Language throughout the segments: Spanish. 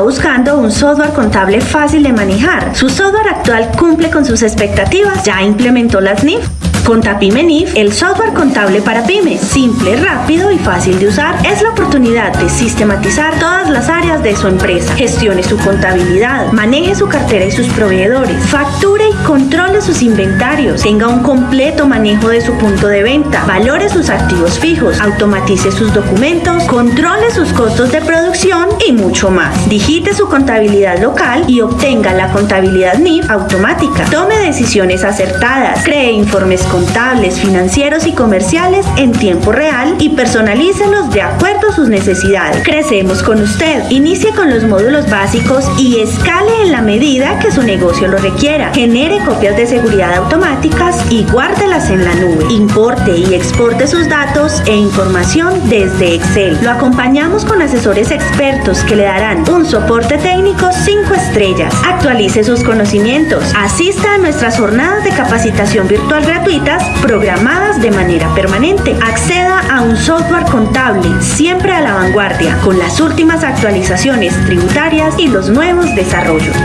buscando un software contable fácil de manejar. Su software actual cumple con sus expectativas. Ya implementó las NIF Contapime NIF, el software contable para pymes, simple, rápido y fácil de usar, es la oportunidad de sistematizar todas las áreas de su empresa. Gestione su contabilidad, maneje su cartera y sus proveedores, facture y controle sus inventarios, tenga un completo manejo de su punto de venta, valore sus activos fijos, automatice sus documentos, controle sus costos de producción y mucho más. Digite su contabilidad local y obtenga la contabilidad NIF automática. Tome decisiones acertadas, cree informes contables, financieros y comerciales en tiempo real y personalícelos de acuerdo a sus necesidades. Crecemos con usted. Inicie con los módulos básicos y escale en la medida que su negocio lo requiera. Genere copias de seguridad automáticas y guárdelas en la nube. Importe y exporte sus datos e información desde Excel. Lo acompañamos con asesores expertos que le darán un soporte técnico 5 estrellas. Actualice sus conocimientos. Asista a nuestras jornadas de capacitación virtual gratuita programadas de manera permanente. Acceda a un software contable siempre a la vanguardia con las últimas actualizaciones tributarias y los nuevos desarrollos.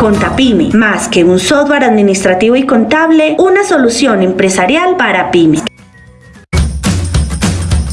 Contapyme, más que un software administrativo y contable, una solución empresarial para pymes.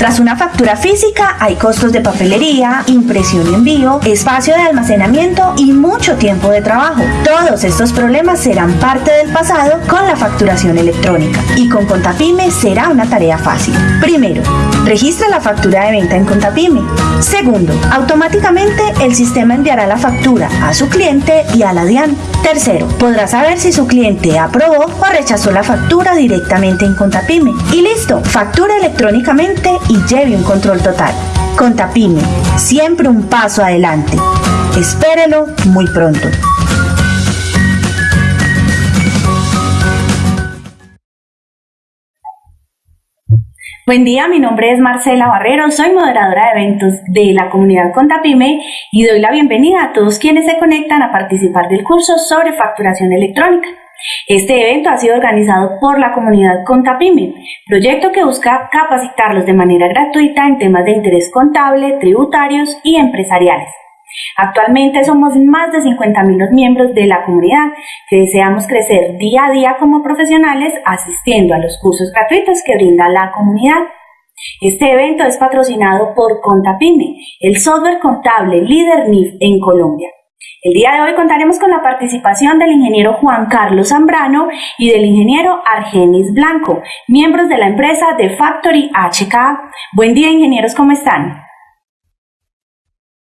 Tras una factura física hay costos de papelería, impresión y envío, espacio de almacenamiento y mucho tiempo de trabajo. Todos estos problemas serán parte del pasado con la facturación electrónica y con Contapyme será una tarea fácil. Primero, registra la factura de venta en Contapyme. Segundo, automáticamente el sistema enviará la factura a su cliente y a la DIAN. Tercero, podrá saber si su cliente aprobó o rechazó la factura directamente en Contapyme. Y listo, factura electrónicamente y lleve un control total. Contapyme, siempre un paso adelante. Espérelo muy pronto. Buen día, mi nombre es Marcela Barrero, soy moderadora de eventos de la comunidad Contapyme y doy la bienvenida a todos quienes se conectan a participar del curso sobre facturación electrónica. Este evento ha sido organizado por la comunidad Contapyme, proyecto que busca capacitarlos de manera gratuita en temas de interés contable, tributarios y empresariales. Actualmente somos más de 50.000 los miembros de la comunidad que deseamos crecer día a día como profesionales asistiendo a los cursos gratuitos que brinda la comunidad. Este evento es patrocinado por Contapyme, el software contable líder NIF en Colombia. El día de hoy contaremos con la participación del ingeniero Juan Carlos Zambrano y del ingeniero Argenis Blanco, miembros de la empresa de Factory HK. Buen día, ingenieros, ¿cómo están?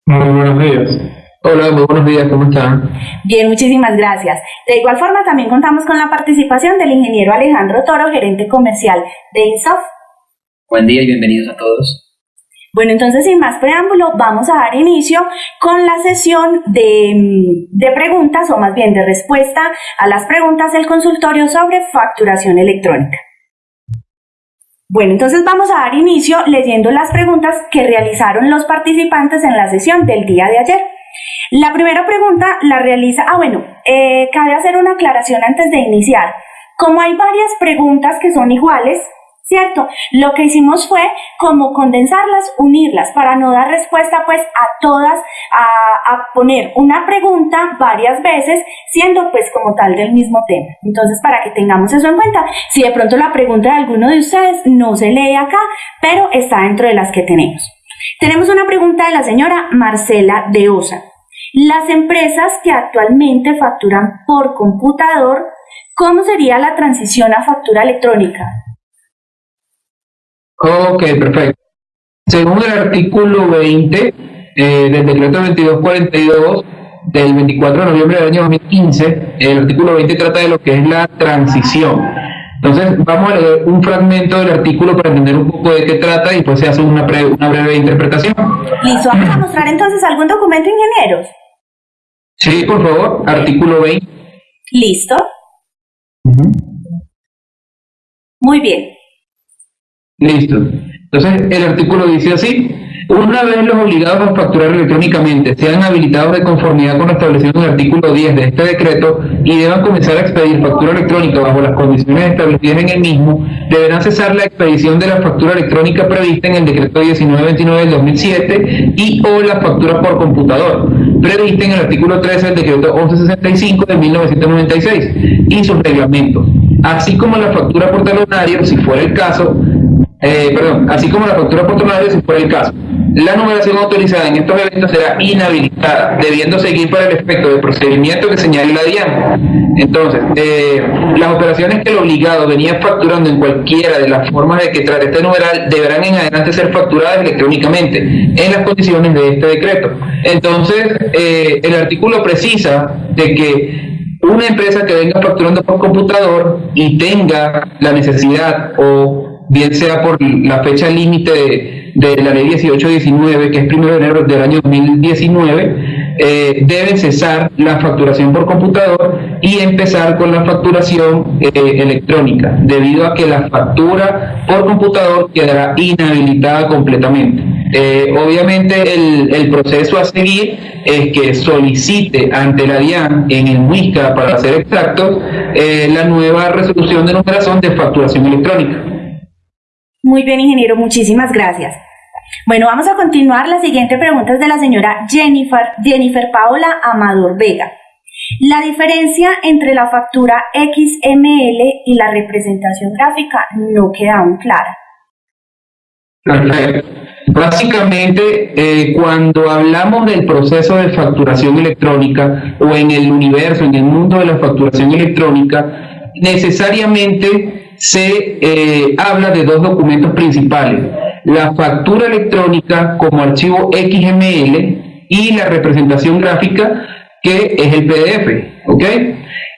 Muy buenos días. Hola, muy buenos días, ¿cómo están? Bien, muchísimas gracias. De igual forma, también contamos con la participación del ingeniero Alejandro Toro, gerente comercial de Insoft. Buen día y bienvenidos a todos. Bueno, entonces sin más preámbulo, vamos a dar inicio con la sesión de, de, preguntas o más bien de respuesta a las preguntas del consultorio sobre facturación electrónica. Bueno, entonces vamos a dar inicio leyendo las preguntas que realizaron los participantes en la sesión del día de ayer. La primera pregunta la realiza, ah bueno, eh, cabe hacer una aclaración antes de iniciar. Como hay varias preguntas que son iguales, ¿cierto? Lo que hicimos fue como condensarlas, unirlas, para no dar respuesta pues a todas, a, a, poner una pregunta varias veces, siendo pues como tal del mismo tema. Entonces, para que tengamos eso en cuenta, si de pronto la pregunta de alguno de ustedes no se lee acá, pero está dentro de las que tenemos. Tenemos una pregunta de la señora Marcela de Osa. Las empresas que actualmente facturan por computador, ¿cómo sería la transición a factura electrónica? Ok, perfecto. Según el artículo 20 eh, del decreto 2242 del 24 de noviembre del año 2015, el artículo 20 trata de lo que es la transición. Entonces, vamos a leer un fragmento del artículo para entender un poco de qué trata y después se hace una, una breve interpretación. Listo, vamos a mostrar entonces algún documento, ingenieros. Sí, por favor, artículo 20. Listo. Muy bien. Listo. Entonces, el artículo dice así, una vez los obligados a facturar electrónicamente sean habilitados de conformidad con lo establecido en el artículo 10 de este decreto y deban comenzar a expedir factura electrónica bajo las condiciones establecidas en el mismo, deberán cesar la expedición de la factura electrónica prevista en el decreto 1929 del 2007 y o la factura por computador, prevista en el artículo 13 del decreto 1165 de 1996 y sus reglamentos, así como la factura por talonario, si fuera el caso, eh, perdón, así como la factura por talonario, si fuera el caso. La numeración autorizada en estos eventos será inhabilitada, debiendo seguir para el efecto del procedimiento que señale la DIAN. Entonces, eh, las operaciones que el obligado venía facturando en cualquiera de las formas de que trate este numeral deberán en adelante ser facturadas electrónicamente en las condiciones de este decreto. Entonces, eh, el artículo precisa de que una empresa que venga facturando por computador y tenga la necesidad o bien sea por la fecha límite de, la ley 1819, que es primero de enero del año 2019, eh, deben cesar la facturación por computador y empezar con la facturación eh, electrónica, debido a que la factura por computador quedará inhabilitada completamente. Eh, obviamente el, proceso a seguir es que solicite ante la DIAN en el MUISCA, para ser exactos, la nueva resolución de numeración de facturación electrónica. Muy bien, ingeniero, muchísimas gracias. Bueno, vamos a continuar. La siguiente pregunta es de la señora Jennifer, Jennifer Paola Amador Vega. La diferencia entre la factura XML y la representación gráfica no queda aún clara. Básicamente, eh, cuando hablamos del proceso de facturación electrónica o en el universo, en el mundo de la facturación electrónica, necesariamente se eh, habla de dos documentos principales, la factura electrónica como archivo XML y la representación gráfica que es el PDF.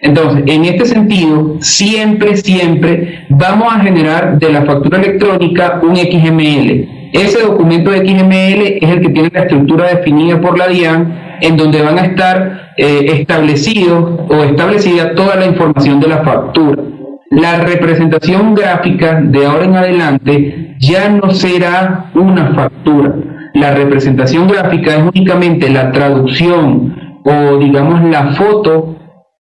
Entonces, en este sentido, siempre, siempre vamos a generar de la factura electrónica un XML. Ese documento de XML es el que tiene la estructura definida por la DIAN, en donde van a estar eh, establecidos o establecida toda la información de la factura. La representación gráfica de ahora en adelante ya no será una factura. La representación gráfica es únicamente la traducción o digamos la foto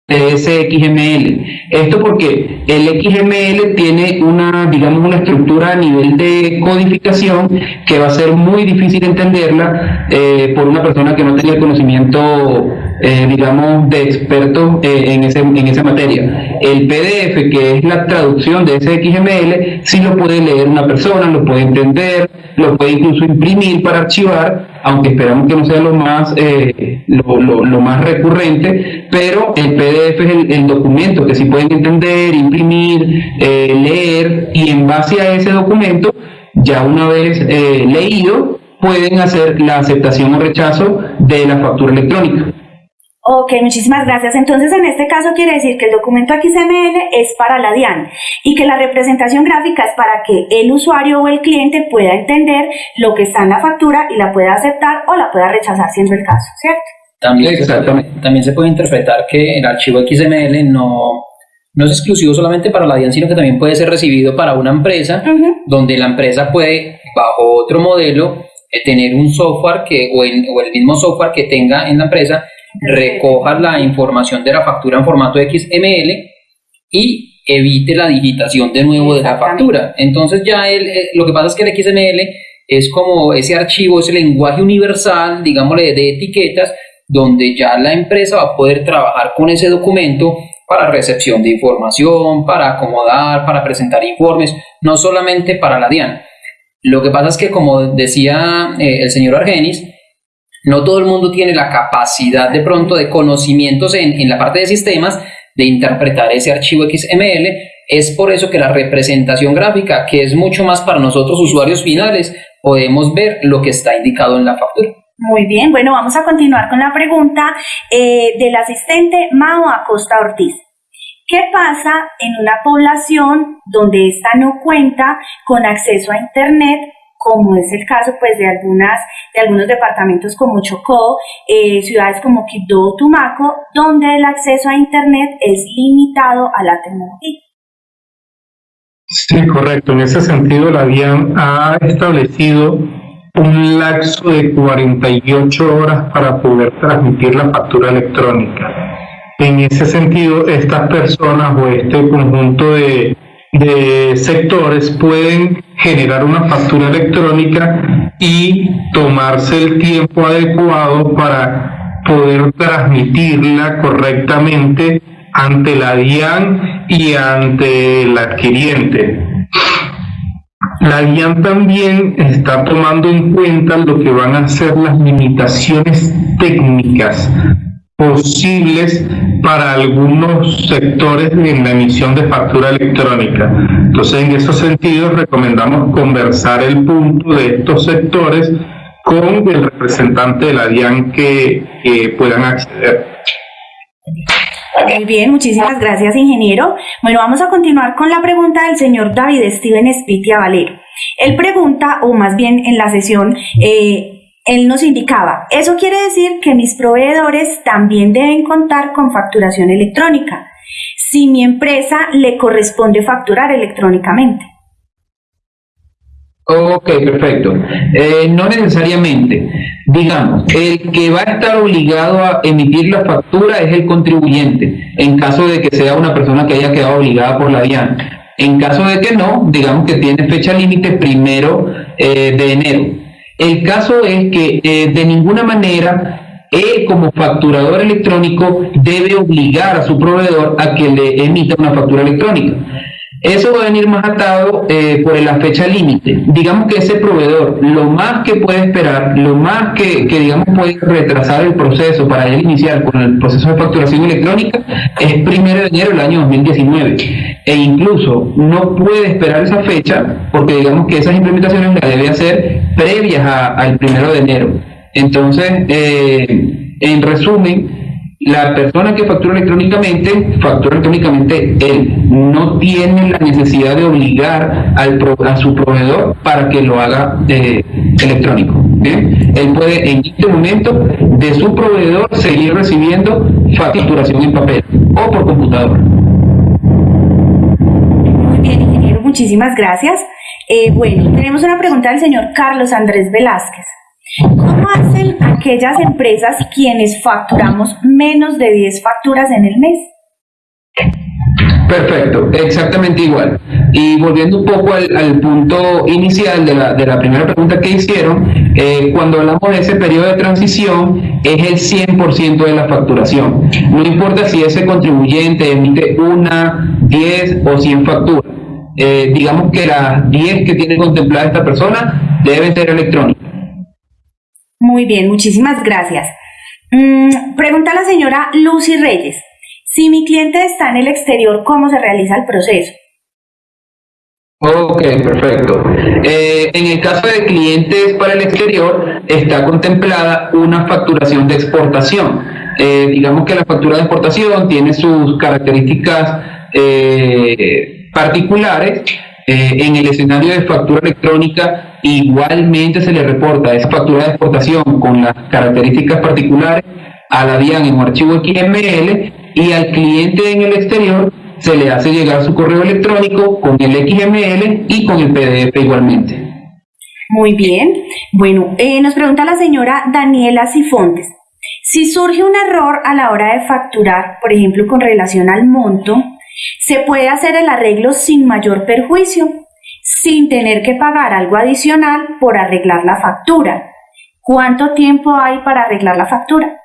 de ese XML. Esto porque el XML tiene una, digamos, una estructura a nivel de codificación que va a ser muy difícil entenderla eh, por una persona que no tenga el conocimiento eh, digamos, de expertos eh, en, ese, en esa materia. El PDF, que es la traducción de ese XML, sí lo puede leer una persona, lo puede entender, lo puede incluso imprimir para archivar, aunque esperamos que no sea lo más, eh, lo, lo, más recurrente, pero el PDF es el, documento que sí pueden entender, imprimir, leer, y en base a ese documento, ya una vez leído, pueden hacer la aceptación o rechazo de la factura electrónica. Ok, muchísimas gracias. Entonces, en este caso quiere decir que el documento XML es para la DIAN y que la representación gráfica es para que el usuario o el cliente pueda entender lo que está en la factura y la pueda aceptar o la pueda rechazar siendo el caso, ¿cierto? También, también se puede interpretar que el archivo XML no, no es exclusivo solamente para la DIAN, sino que también puede ser recibido para una empresa, donde la empresa puede, bajo otro modelo, eh, tener un software que, o, o el mismo software que tenga en la empresa recoja la información de la factura en formato XML y evite la digitación de nuevo de la factura. Entonces ya el, eh, lo que pasa es que el XML es como ese archivo, ese lenguaje universal, digámosle, de etiquetas, donde ya la empresa va a poder trabajar con ese documento para recepción de información, para acomodar, para presentar informes, no solamente para la DIAN. Lo que pasa es que, como decía eh, el señor Argenis, no todo el mundo tiene la capacidad de pronto de conocimientos en, la parte de sistemas de interpretar ese archivo XML. Es por eso que la representación gráfica, que es mucho más para nosotros usuarios finales, podemos ver lo que está indicado en la factura. Muy bien, bueno, vamos a continuar con la pregunta eh, del asistente Mao Acosta Ortiz. ¿Qué pasa en una población donde ésta no cuenta con acceso a Internet como es el caso pues de algunas de algunos departamentos como Chocó, eh, ciudades como Quibdó, Tumaco, donde el acceso a internet es limitado a la tecnología. Sí, correcto. En ese sentido, la DIAN ha establecido un lapso de 48 horas para poder transmitir la factura electrónica. En ese sentido, estas personas o este conjunto de, de sectores pueden generar una factura electrónica y tomarse el tiempo adecuado para poder transmitirla correctamente ante la DIAN y ante el adquiriente. La DIAN también está tomando en cuenta lo que van a ser las limitaciones técnicas posibles para algunos sectores en la emisión de factura electrónica. Entonces, en esos sentidos, recomendamos conversar el punto de estos sectores con el representante de la DIAN que, puedan acceder. Muy bien, muchísimas gracias, ingeniero. Bueno, vamos a continuar con la pregunta del señor David Steven Spitia Valero. Él pregunta, o más bien en la sesión, eh, él nos indicaba, eso quiere decir que mis proveedores también deben contar con facturación electrónica, si mi empresa le corresponde facturar electrónicamente. Ok, perfecto. Eh, no necesariamente. Digamos, el que va a estar obligado a emitir la factura es el contribuyente, en caso de que sea una persona que haya quedado obligada por la DIAN. En caso de que no, digamos que tiene fecha límite primero eh, de enero. El caso es que eh, de ninguna manera él como facturador electrónico debe obligar a su proveedor a que le emita una factura electrónica. Eso va a venir más atado eh, por la fecha límite. Digamos que ese proveedor, lo más que puede esperar, lo más que, digamos puede retrasar el proceso para él iniciar con el proceso de facturación electrónica es primero de enero del año 2019. E incluso no puede esperar esa fecha porque digamos que esas implementaciones las debe hacer previas al primero de enero. Entonces, eh, en resumen, la persona que factura electrónicamente, factura electrónicamente él. No tiene la necesidad de obligar al a su proveedor para que lo haga eh, electrónico. Él puede en este momento de su proveedor seguir recibiendo facturación en papel o por computadora. Muy bien, ingeniero, muchísimas gracias. Eh, bueno, tenemos una pregunta del señor Carlos Andrés Velázquez. ¿Cómo hacen aquellas empresas quienes facturamos menos de 10 facturas en el mes? Perfecto, exactamente igual. Y volviendo un poco al, punto inicial de la, de la, primera pregunta que hicieron, eh, cuando hablamos de ese periodo de transición, es el 100% de la facturación. No importa si ese contribuyente emite una, 10 o 100 facturas. Eh, digamos que las 10 que tiene contemplada esta persona deben ser electrónicas. Muy bien, muchísimas gracias. Mm, pregunta la señora Lucy Reyes. Si mi cliente está en el exterior, ¿cómo se realiza el proceso? Ok, perfecto. Eh, en el caso de clientes para el exterior, está contemplada una facturación de exportación. Eh, digamos que la factura de exportación tiene sus características eh, particulares. En el escenario de factura electrónica igualmente se le reporta esa factura de exportación con las características particulares a la DIAN en un archivo XML y al cliente en el exterior se le hace llegar su correo electrónico con el XML y con el PDF igualmente. Muy bien. Bueno, eh, nos pregunta la señora Daniela Sifontes. Si surge un error a la hora de facturar, por ejemplo, con relación al monto, ¿se puede hacer el arreglo sin mayor perjuicio? sin tener que pagar algo adicional por arreglar la factura. ¿Cuánto tiempo hay para arreglar la factura?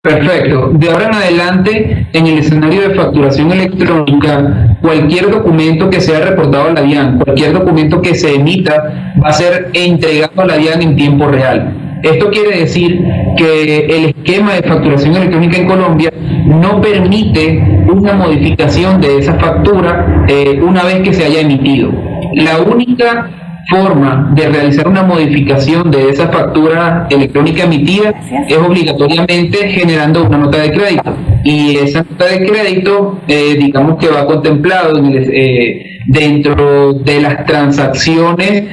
Perfecto. De ahora en adelante, en el escenario de facturación electrónica, cualquier documento que sea reportado a la DIAN, cualquier documento que se emita, va a ser entregado a la DIAN en tiempo real. Esto quiere decir que el esquema de facturación electrónica en Colombia no permite una modificación de esa factura eh, una vez que se haya emitido. La única forma de realizar una modificación de esa factura electrónica emitida es obligatoriamente generando una nota de crédito. Y esa nota de crédito, eh, digamos que va contemplado eh, dentro de las transacciones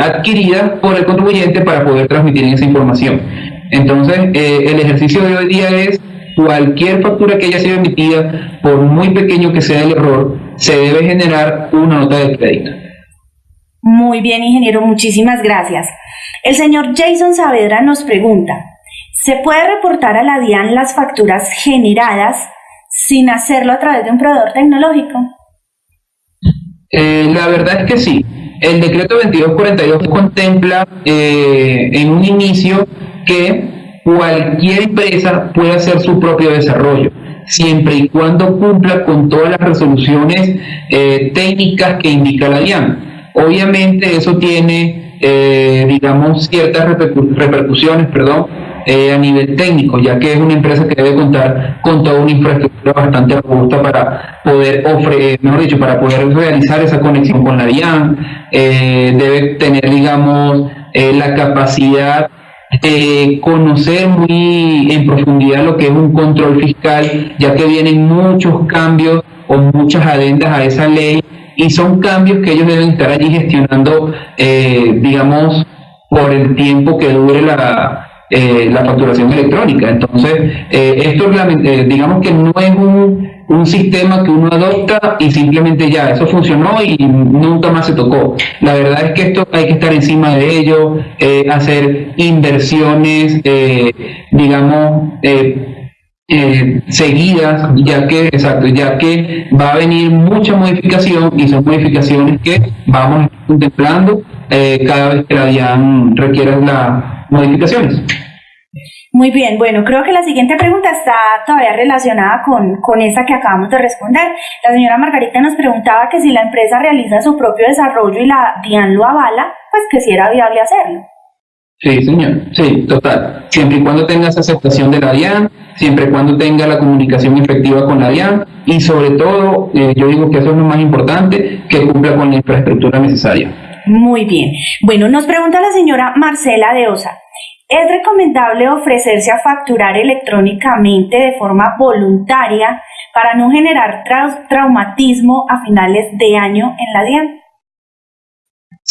adquiridas por el contribuyente para poder transmitir esa información. Entonces, el ejercicio de hoy día es cualquier factura que haya sido emitida, por muy pequeño que sea el error, se debe generar una nota de crédito. Muy bien, ingeniero, muchísimas gracias. El señor Jason Saavedra nos pregunta, ¿se puede reportar a la DIAN las facturas generadas sin hacerlo a través de un proveedor tecnológico? Eh, la verdad es que sí. El decreto 2242 contempla eh, en un inicio que cualquier empresa puede hacer su propio desarrollo, siempre y cuando cumpla con todas las resoluciones eh, técnicas que indica la DIAN. Obviamente eso tiene, digamos, ciertas repercusiones, perdón, eh, a nivel técnico, ya que es una empresa que debe contar con toda una infraestructura bastante robusta para poder ofrecer, mejor dicho, para poder realizar esa conexión con la DIAN, eh, debe tener, digamos, eh, la capacidad de conocer muy en profundidad lo que es un control fiscal, ya que vienen muchos cambios o muchas adendas a esa ley y son cambios que ellos deben estar allí gestionando, digamos, por el tiempo que dure la, eh, la facturación electrónica. Entonces, eh, esto eh, digamos que no es un, un, sistema que uno adopta y simplemente ya, eso funcionó y nunca más se tocó. La verdad es que esto hay que estar encima de ello, hacer inversiones, digamos, seguidas, ya que, exacto, ya que va a venir mucha modificación y son modificaciones que vamos contemplando cada vez que la DIAN requiera la modificaciones. Muy bien, bueno, creo que la siguiente pregunta está todavía relacionada con, con esa que acabamos de responder. La señora Margarita nos preguntaba que si la empresa realiza su propio desarrollo y la DIAN lo avala, pues que si era viable hacerlo. Sí, señor, sí, total. Siempre y cuando tenga esa aceptación de la DIAN, siempre y cuando tenga la comunicación efectiva con la DIAN y sobre todo, eh, yo digo que eso es lo más importante, que cumpla con la infraestructura necesaria. Muy bien. Bueno, nos pregunta la señora Marcela de Osa. ¿Es recomendable ofrecerse a facturar electrónicamente de forma voluntaria para no generar traumatismo a finales de año en la DIAN?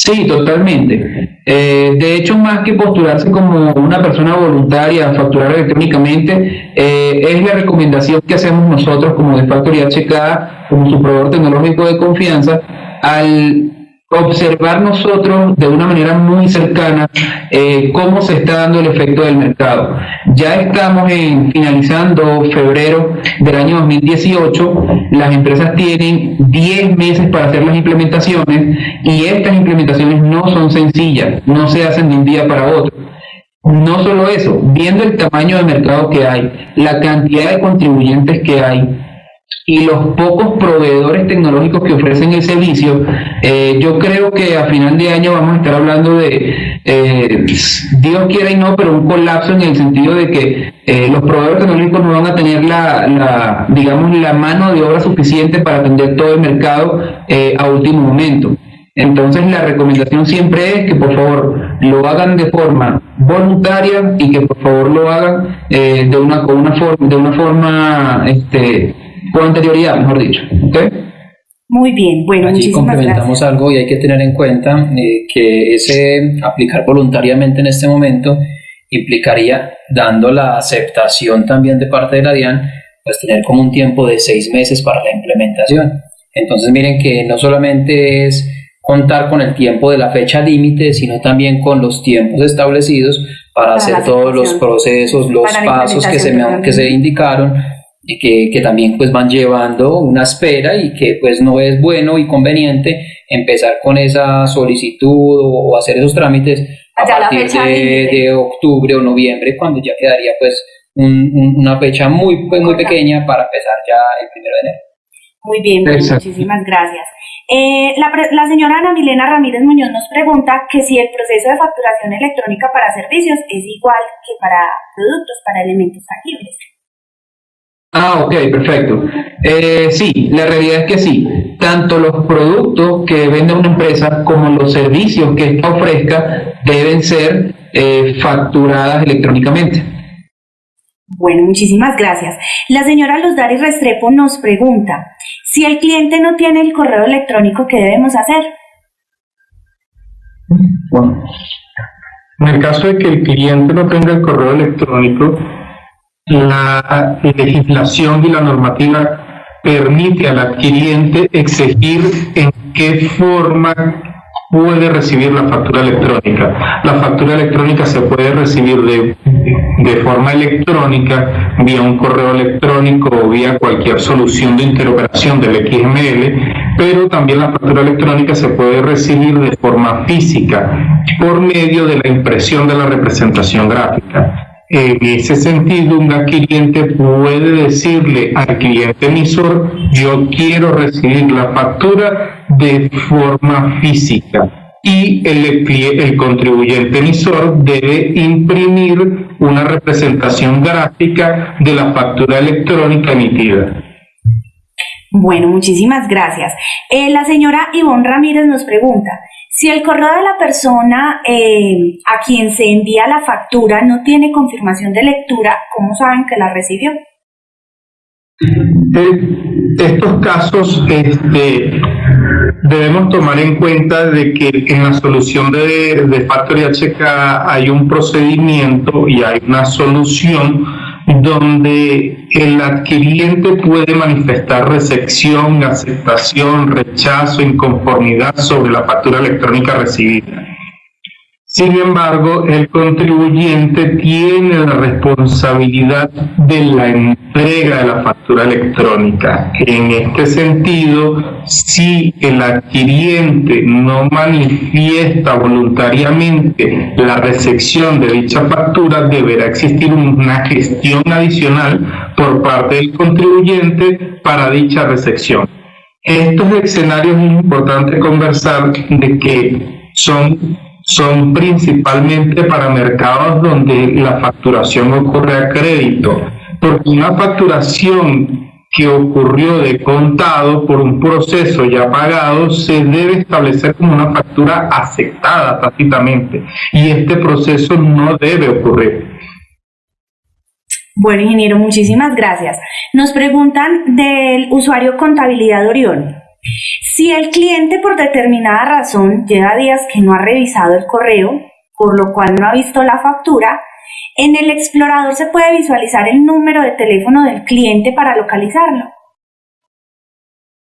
Sí, totalmente. Eh, de hecho, más que postularse como una persona voluntaria a facturar electrónicamente, eh, es la recomendación que hacemos nosotros como de Factoría Checada, como su proveedor tecnológico de confianza, al observar nosotros de una manera muy cercana eh, cómo se está dando el efecto del mercado. Ya estamos en finalizando febrero del año 2018, las empresas tienen 10 meses para hacer las implementaciones y estas implementaciones no son sencillas, no se hacen de un día para otro. No solo eso, viendo el tamaño de mercado que hay, la cantidad de contribuyentes que hay, y los pocos proveedores tecnológicos que ofrecen el servicio, eh, yo creo que a final de año vamos a estar hablando de, eh, Dios quiera y no, pero un colapso en el sentido de que eh, los proveedores tecnológicos no van a tener la, la, digamos, la mano de obra suficiente para atender todo el mercado a último momento. Entonces la recomendación siempre es que por favor lo hagan de forma voluntaria y que por favor lo hagan de una con una forma de una forma este con anterioridad, mejor dicho. Muy bien, bueno, Allí complementamos algo y hay que tener en cuenta eh, que ese aplicar voluntariamente en este momento implicaría, dando la aceptación también de parte de la DIAN, pues tener como un tiempo de seis meses para la implementación. Entonces miren que no solamente es contar con el tiempo de la fecha límite, sino también con los tiempos establecidos para, hacer todos los procesos, los pasos que se, que se indicaron que, que, también pues van llevando una espera y que pues no es bueno y conveniente empezar con esa solicitud o, hacer esos trámites a partir de, de, octubre o noviembre cuando ya quedaría pues una fecha muy pues, muy pequeña para empezar ya el primero de enero. Muy bien, muchísimas gracias. Eh, la, la, señora Ana Milena Ramírez Muñoz nos pregunta que si el proceso de facturación electrónica para servicios es igual que para productos, para elementos tangibles. Ah, ok, perfecto. Eh, sí, la realidad es que sí. Tanto los productos que vende una empresa como los servicios que esta ofrezca deben ser eh, facturadas electrónicamente. Bueno, muchísimas gracias. La señora Luz Dari Restrepo nos pregunta, si el cliente no tiene el correo electrónico, ¿qué debemos hacer? Bueno, en el caso de que el cliente no tenga el correo electrónico, la legislación y la normativa permite al adquiriente exigir en qué forma puede recibir la factura electrónica. La factura electrónica se puede recibir de, de forma electrónica, vía un correo electrónico o vía cualquier solución de interoperación del XML, pero también la factura electrónica se puede recibir de forma física por medio de la impresión de la representación gráfica. En ese sentido, un adquiriente puede decirle al cliente emisor, yo quiero recibir la factura de forma física y el, el, contribuyente emisor debe imprimir una representación gráfica de la factura electrónica emitida. Bueno, muchísimas gracias. Eh, la señora Ivonne Ramírez nos pregunta, si el correo de la persona eh, a quien se envía la factura no tiene confirmación de lectura, ¿cómo saben que la recibió? En estos casos este, debemos tomar en cuenta de que en la solución de, de Factory HK hay un procedimiento y hay una solución donde el adquiriente puede manifestar recepción, aceptación, rechazo, inconformidad sobre la factura electrónica recibida. Sin embargo, el contribuyente tiene la responsabilidad de la entrega de la factura electrónica. En este sentido, si el adquiriente no manifiesta voluntariamente la recepción de dicha factura, deberá existir una gestión adicional por parte del contribuyente para dicha recepción. Estos escenarios es importante conversar de que son son principalmente para mercados donde la facturación ocurre a crédito, porque una facturación que ocurrió de contado por un proceso ya pagado se debe establecer como una factura aceptada tácitamente y este proceso no debe ocurrir. Bueno, ingeniero, muchísimas gracias. Nos preguntan del usuario Contabilidad Orión. Si el cliente por determinada razón lleva días que no ha revisado el correo, por lo cual no ha visto la factura, en el explorador se puede visualizar el número de teléfono del cliente para localizarlo.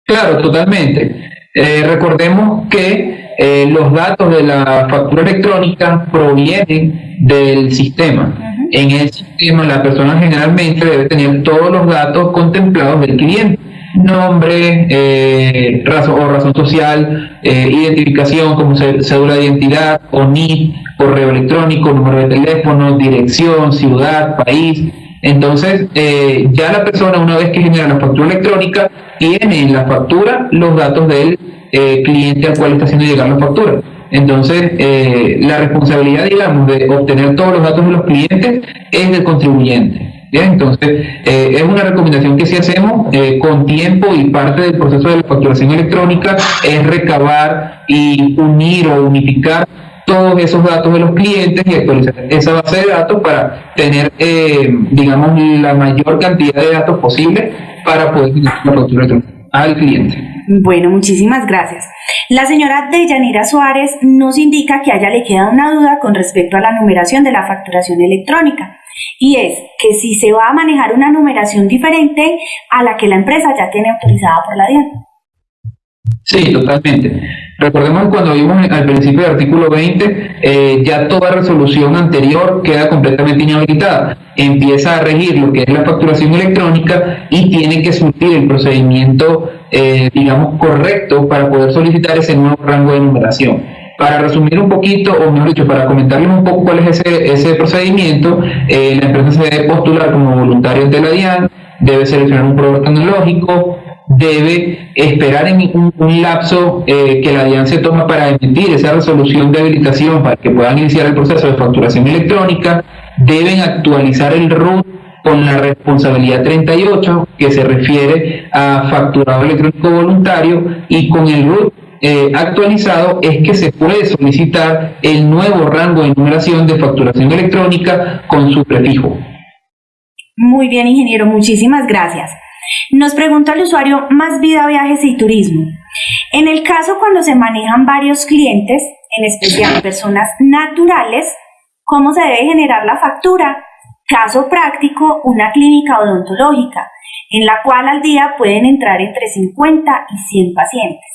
Claro, totalmente. Eh, recordemos que eh, los datos de la factura electrónica provienen del sistema. En el sistema la persona generalmente debe tener todos los datos contemplados del cliente nombre eh, razón, o razón social, eh, identificación como cédula de identidad, o NIP, correo electrónico, número de teléfono, dirección, ciudad, país. Entonces, eh, ya la persona una vez que genera la factura electrónica, tiene en la factura los datos del cliente al cual está haciendo llegar la factura. Entonces, la responsabilidad, digamos, de obtener todos los datos de los clientes es del contribuyente. Entonces, eh, es una recomendación que sí hacemos eh, con tiempo y parte del proceso de la facturación electrónica es recabar y unir o unificar todos esos datos de los clientes y actualizar esa base de datos para tener, eh, digamos, la mayor cantidad de datos posible para poder tener la factura electrónica al cliente. Bueno, muchísimas gracias. La señora Deyanira Suárez nos indica que a ella le queda una duda con respecto a la numeración de la facturación electrónica y es que si se va a manejar una numeración diferente a la que la empresa ya tiene autorizada por la DIAN. Sí, totalmente. Recordemos que cuando vimos al principio del artículo 20, eh, ya toda resolución anterior queda completamente inhabilitada. Empieza a regir lo que es la facturación electrónica y tiene que surtir el procedimiento, eh, digamos, correcto para poder solicitar ese nuevo rango de numeración. Para resumir un poquito, o mejor dicho, para comentarles un poco cuál es ese, ese procedimiento, eh, la empresa se debe postular como voluntario ante la DIAN, debe seleccionar un proveedor tecnológico, debe esperar en un, lapso eh, que la DIAN se toma para emitir esa resolución de habilitación para que puedan iniciar el proceso de facturación electrónica, deben actualizar el RUT con la responsabilidad 38 que se refiere a facturado electrónico voluntario y con el RUT eh, actualizado es que se puede solicitar el nuevo rango de numeración de facturación electrónica con su prefijo. Muy bien, ingeniero, muchísimas gracias. Nos pregunta el usuario Más Vida Viajes y Turismo. En el caso cuando se manejan varios clientes, en especial personas naturales, ¿cómo se debe generar la factura? Caso práctico, una clínica odontológica, en la cual al día pueden entrar entre 50 y 100 pacientes.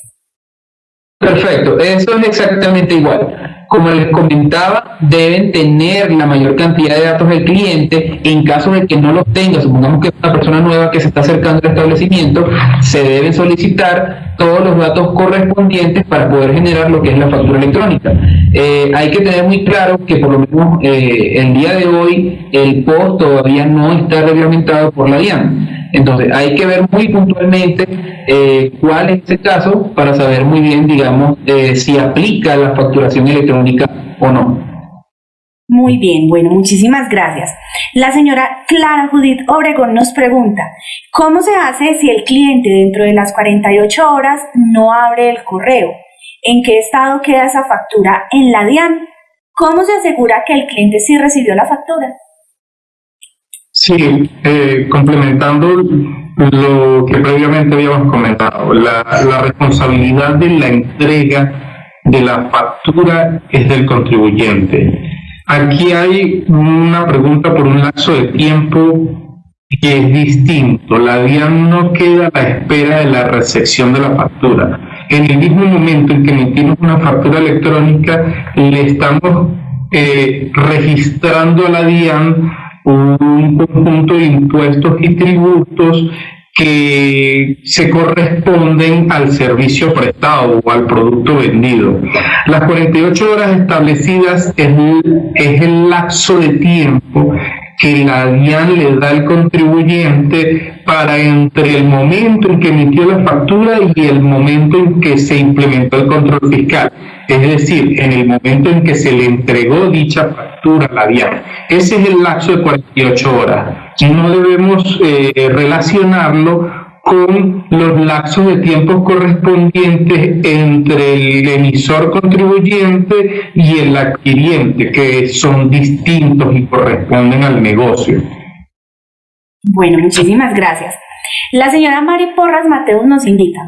Perfecto, eso es exactamente igual. Como les comentaba, deben tener la mayor cantidad de datos del cliente. En caso de que no los tenga, supongamos que es una persona nueva que se está acercando al establecimiento, se deben solicitar todos los datos correspondientes para poder generar lo que es la factura electrónica. Eh, hay que tener muy claro que por lo menos eh, el día de hoy el POS todavía no está reglamentado por la DIAN. Entonces, hay que ver muy puntualmente eh, cuál es ese caso para saber muy bien, digamos, eh, si aplica la facturación electrónica o no. Muy bien, bueno, muchísimas gracias. La señora Clara Judith Obregón nos pregunta, ¿cómo se hace si el cliente dentro de las 48 horas no abre el correo? ¿En qué estado queda esa factura en la DIAN? ¿Cómo se asegura que el cliente sí recibió la factura? Sí, eh, complementando lo que previamente habíamos comentado, la, responsabilidad de la entrega de la factura es del contribuyente. Aquí hay una pregunta por un lapso de tiempo que es distinto. La DIAN no queda a la espera de la recepción de la factura. En el mismo momento en que emitimos una factura electrónica, le estamos eh, registrando a la DIAN un conjunto de impuestos y tributos que se corresponden al servicio prestado o al producto vendido. Las 48 horas establecidas es, es el lapso de tiempo que la DIAN le da al contribuyente para entre el momento en que emitió la factura y el momento en que se implementó el control fiscal. Es decir, en el momento en que se le entregó dicha factura a la DIAN. Ese es el lapso de 48 horas. No debemos eh, relacionarlo con los lapsos de tiempo correspondientes entre el emisor contribuyente y el adquiriente, que son distintos y corresponden al negocio. Bueno, muchísimas gracias. La señora Mari Porras Mateus nos indica,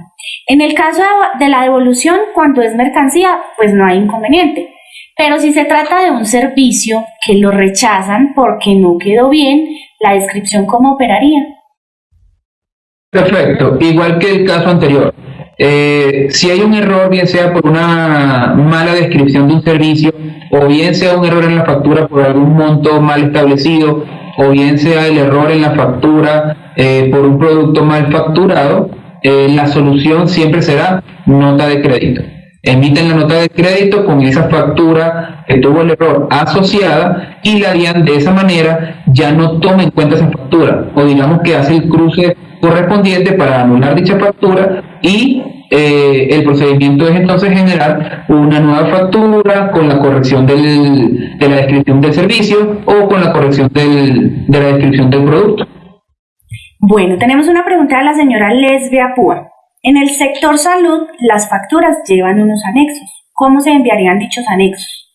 en el caso de la devolución, cuando es mercancía, pues no hay inconveniente. Pero si se trata de un servicio que lo rechazan porque no quedó bien, la descripción cómo operaría. Perfecto, igual que el caso anterior. Eh, si hay un error, bien sea por una mala descripción de un servicio, o bien sea un error en la factura por algún monto mal establecido, o bien sea el error en la factura eh, por un producto mal facturado, eh, la solución siempre será nota de crédito. Emiten la nota de crédito con esa factura que tuvo el error asociada y la DIAN de esa manera ya no toma en cuenta esa factura o digamos que hace el cruce correspondiente para anular dicha factura y eh, el procedimiento es entonces generar una nueva factura con la corrección de la descripción del servicio o con la corrección de la descripción del producto. Bueno, tenemos una pregunta de la señora Lesbia Púa. En el sector salud, las facturas llevan unos anexos. ¿Cómo se enviarían dichos anexos?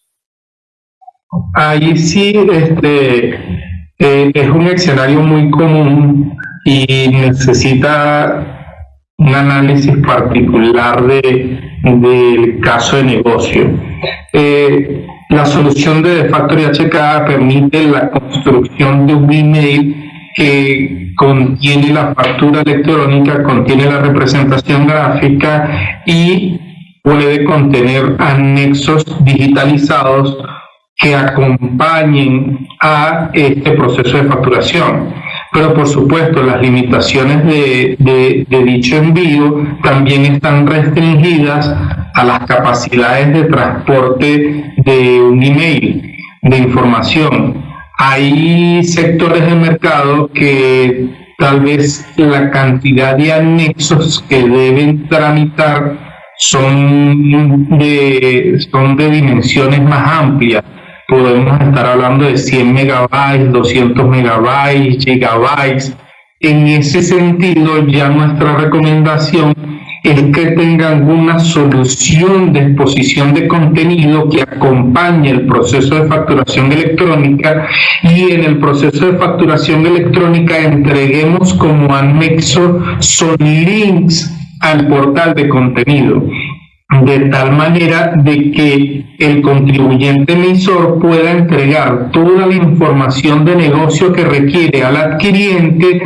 Ahí sí, este, eh, es un escenario muy común y necesita un análisis particular de, del caso de negocio. Eh, la solución de Factory HK permite la construcción de un email que contiene la factura electrónica, contiene la representación gráfica y puede contener anexos digitalizados que acompañen a este proceso de facturación pero por supuesto las limitaciones de, dicho envío también están restringidas a las capacidades de transporte de un email, de información. Hay sectores del mercado que tal vez la cantidad de anexos que deben tramitar son de, son de dimensiones más amplias podemos estar hablando de 100 megabytes, 200 megabytes, gigabytes. En ese sentido, ya nuestra recomendación es que tengan una solución de exposición de contenido que acompañe el proceso de facturación electrónica y en el proceso de facturación electrónica entreguemos como anexo son links al portal de contenido de tal manera de que el contribuyente emisor pueda entregar toda la información de negocio que requiere al adquiriente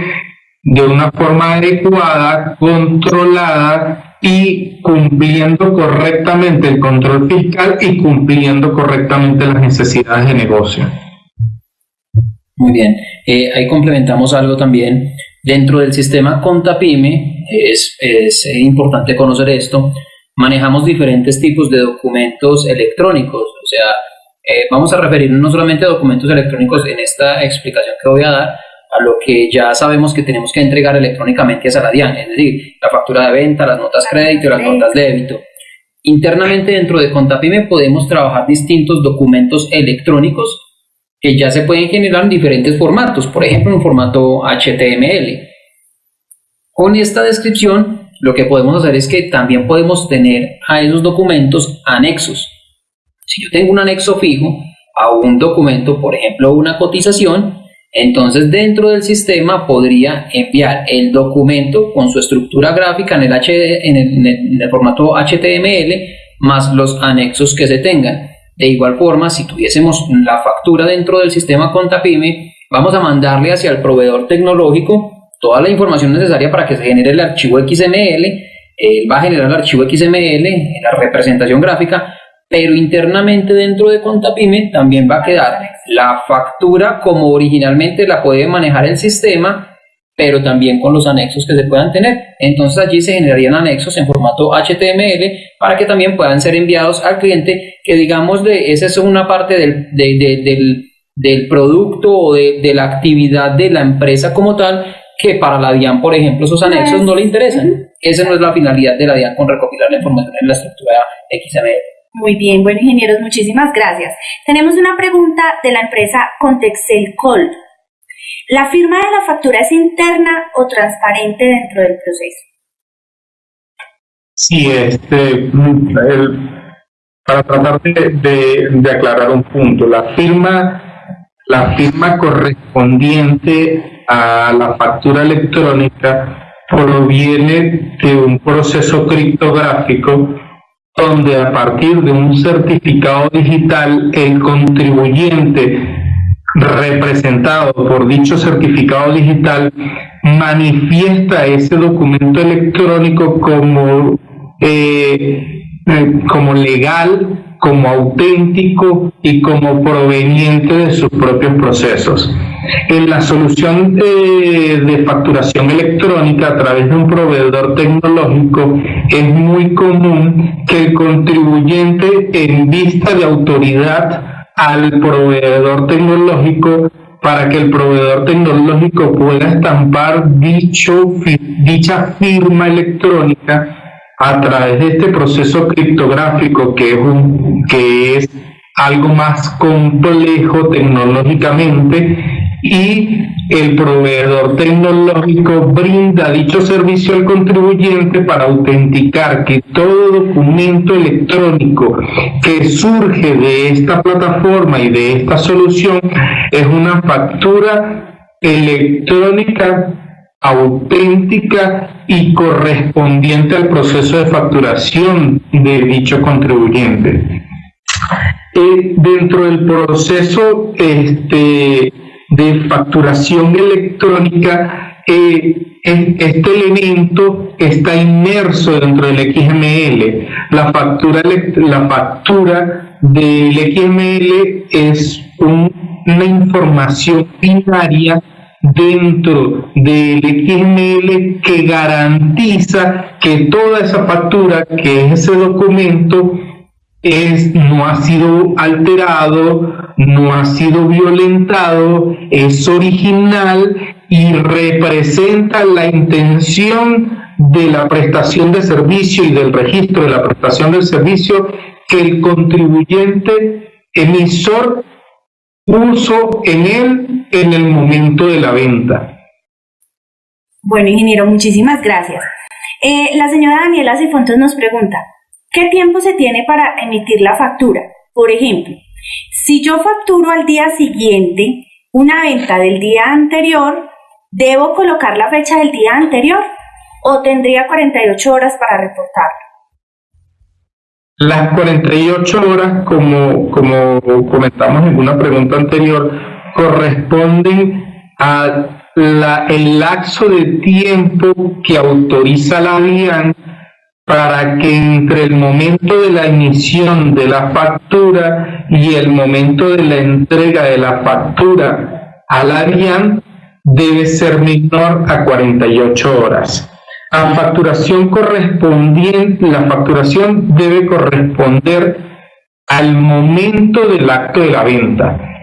de una forma adecuada, controlada y cumpliendo correctamente el control fiscal y cumpliendo correctamente las necesidades de negocio. Muy bien, eh, ahí complementamos algo también. Dentro del sistema Contapime, es, es importante conocer esto, manejamos diferentes tipos de documentos electrónicos, o sea, eh, vamos a referirnos no solamente a documentos electrónicos en esta explicación que voy a dar, a lo que ya sabemos que tenemos que entregar electrónicamente a la DIAN, es decir, la factura de venta, las notas crédito, las notas débito. Internamente dentro de Contapime podemos trabajar distintos documentos electrónicos que ya se pueden generar en diferentes formatos, por ejemplo en formato HTML. Con esta descripción lo que podemos hacer es que también podemos tener a esos documentos anexos. Si yo tengo un anexo fijo a un documento, por ejemplo una cotización, entonces dentro del sistema podría enviar el documento con su estructura gráfica en el, en el, formato HTML más los anexos que se tengan. De igual forma, si tuviésemos la factura dentro del sistema Contapime, vamos a mandarle hacia el proveedor tecnológico toda la información necesaria para que se genere el archivo XML. Él va a generar el archivo XML, la representación gráfica, pero internamente dentro de Contapime también va a quedar la factura como originalmente la puede manejar el sistema, pero también con los anexos que se puedan tener. Entonces allí se generarían anexos en formato HTML para que también puedan ser enviados al cliente, que digamos de esa es una parte del, del, del producto o de, de, la actividad de la empresa como tal, que para la DIAN, por ejemplo, esos anexos no le interesan. Esa no es la finalidad de la DIAN con recopilar la información en la estructura XML. Muy bien, bueno ingenieros, muchísimas gracias. Tenemos una pregunta de la empresa Contexel Col. ¿La firma de la factura es interna o transparente dentro del proceso? Sí, este, para tratar de, de, aclarar un punto, la firma, la firma correspondiente a la factura electrónica proviene de un proceso criptográfico donde a partir de un certificado digital el contribuyente representado por dicho certificado digital manifiesta ese documento electrónico como, eh, eh, como legal, como auténtico y como proveniente de sus propios procesos. En la solución de, facturación electrónica a través de un proveedor tecnológico es muy común que el contribuyente en vista de autoridad al proveedor tecnológico para que el proveedor tecnológico pueda estampar dicha firma electrónica a través de este proceso criptográfico que es, un, que es algo más complejo tecnológicamente y el proveedor tecnológico brinda dicho servicio al contribuyente para autenticar que todo documento electrónico que surge de esta plataforma y de esta solución es una factura electrónica auténtica y correspondiente al proceso de facturación de dicho contribuyente. Eh, dentro del proceso este, de facturación electrónica, eh, este elemento está inmerso dentro del XML. La factura, la factura del XML es una información binaria dentro del XML que garantiza que toda esa factura, que es ese documento, es, no ha sido alterado, no ha sido violentado, es original y representa la intención de la prestación de servicio y del registro de la prestación del servicio que el contribuyente emisor puso en él en el momento de la venta. Bueno, ingeniero, muchísimas gracias. Eh, la señora Daniela Cifontos nos pregunta, ¿qué tiempo se tiene para emitir la factura? Por ejemplo, si yo facturo al día siguiente una venta del día anterior, ¿debo colocar la fecha del día anterior o tendría 48 horas para reportarlo? Las 48 horas, como, como comentamos en una pregunta anterior, corresponden a la, el lapso de tiempo que autoriza la DIAN para que entre el momento de la emisión de la factura y el momento de la entrega de la factura a la DIAN debe ser menor a 48 horas. A facturación correspondiente, la facturación debe corresponder al momento del acto de la venta.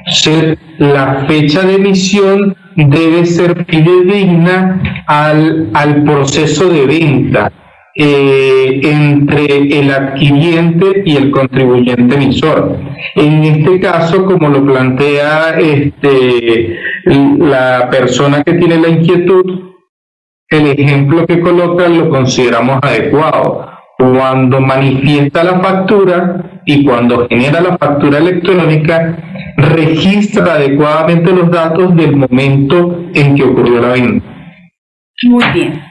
La fecha de emisión debe ser fidedigna al, al proceso de venta eh, entre el adquiriente y el contribuyente emisor. En este caso, como lo plantea este, la persona que tiene la inquietud, el ejemplo que coloca lo consideramos adecuado. Cuando manifiesta la factura y cuando genera la factura electrónica, registra adecuadamente los datos del momento en que ocurrió la venta. Muy bien.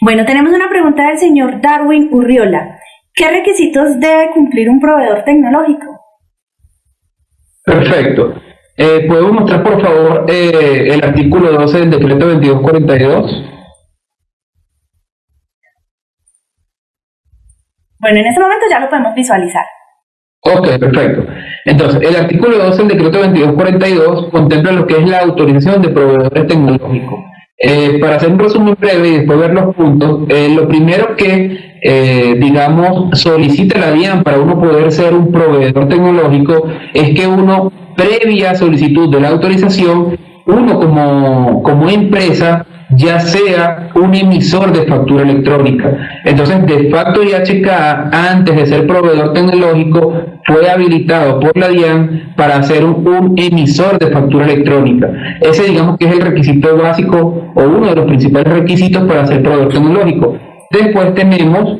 Bueno, tenemos una pregunta del señor Darwin Urriola. ¿Qué requisitos debe cumplir un proveedor tecnológico? Perfecto. Eh, ¿Podemos mostrar, por favor, eh, el artículo 12 del decreto 2242? Bueno, en este momento ya lo podemos visualizar. Ok, perfecto. Entonces, el artículo 12 del decreto 2242 contempla lo que es la autorización de proveedores tecnológicos. Eh, para hacer un resumen breve y después ver los puntos, eh, lo primero que, eh, digamos, solicita la DIAN para uno poder ser un proveedor tecnológico es que uno, previa solicitud de la autorización, uno como, como empresa ya sea un emisor de factura electrónica. Entonces, de facto IHK, antes de ser proveedor tecnológico, fue habilitado por la DIAN para ser un, emisor de factura electrónica. Ese, digamos que es el requisito básico o uno de los principales requisitos para ser proveedor tecnológico. Después tenemos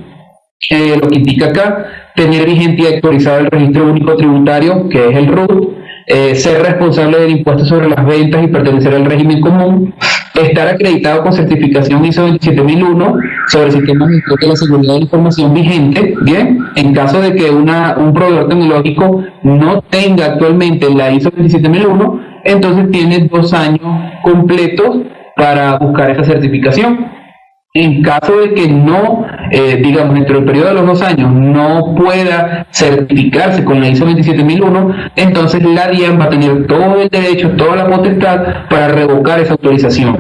eh, lo que indica acá, tener vigente y actualizado el registro único tributario, que es el RUT, eh, ser responsable del impuesto sobre las ventas y pertenecer al régimen común, estar acreditado con certificación ISO 27001 sobre sistemas de la seguridad de la información vigente, bien, en caso de que una, un proveedor tecnológico no tenga actualmente la ISO 27001, entonces tiene dos años completos para buscar esa certificación. En caso de que no, eh, digamos, dentro del periodo de los dos años no pueda certificarse con la ISO 27001, entonces la DIAN va a tener todo el derecho, toda la potestad para revocar esa autorización.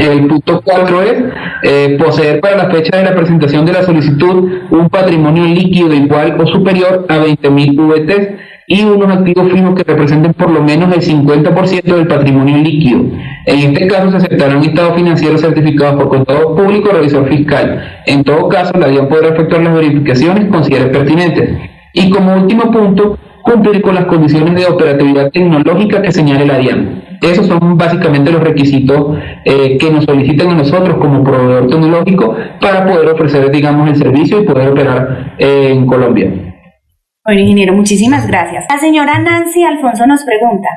El punto 4 es eh, poseer para la fecha de la presentación de la solicitud un patrimonio líquido igual o superior a 20.000 VT y unos activos fijos que representen por lo menos el 50% del patrimonio líquido. En este caso se aceptarán estados financieros certificados por contador público o revisor fiscal. En todo caso, la DIAN podrá efectuar las verificaciones considere pertinentes. Y como último punto, cumplir con las condiciones de operatividad tecnológica que señale la DIAN. Esos son básicamente los requisitos eh, que nos solicitan a nosotros como proveedor tecnológico para poder ofrecer, digamos, el servicio y poder operar en Colombia. Bueno, ingeniero, muchísimas gracias. La señora Nancy Alfonso nos pregunta,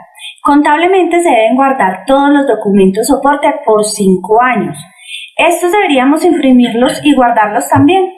contablemente se deben guardar todos los documentos soporte por cinco años. ¿Estos deberíamos imprimirlos y guardarlos también?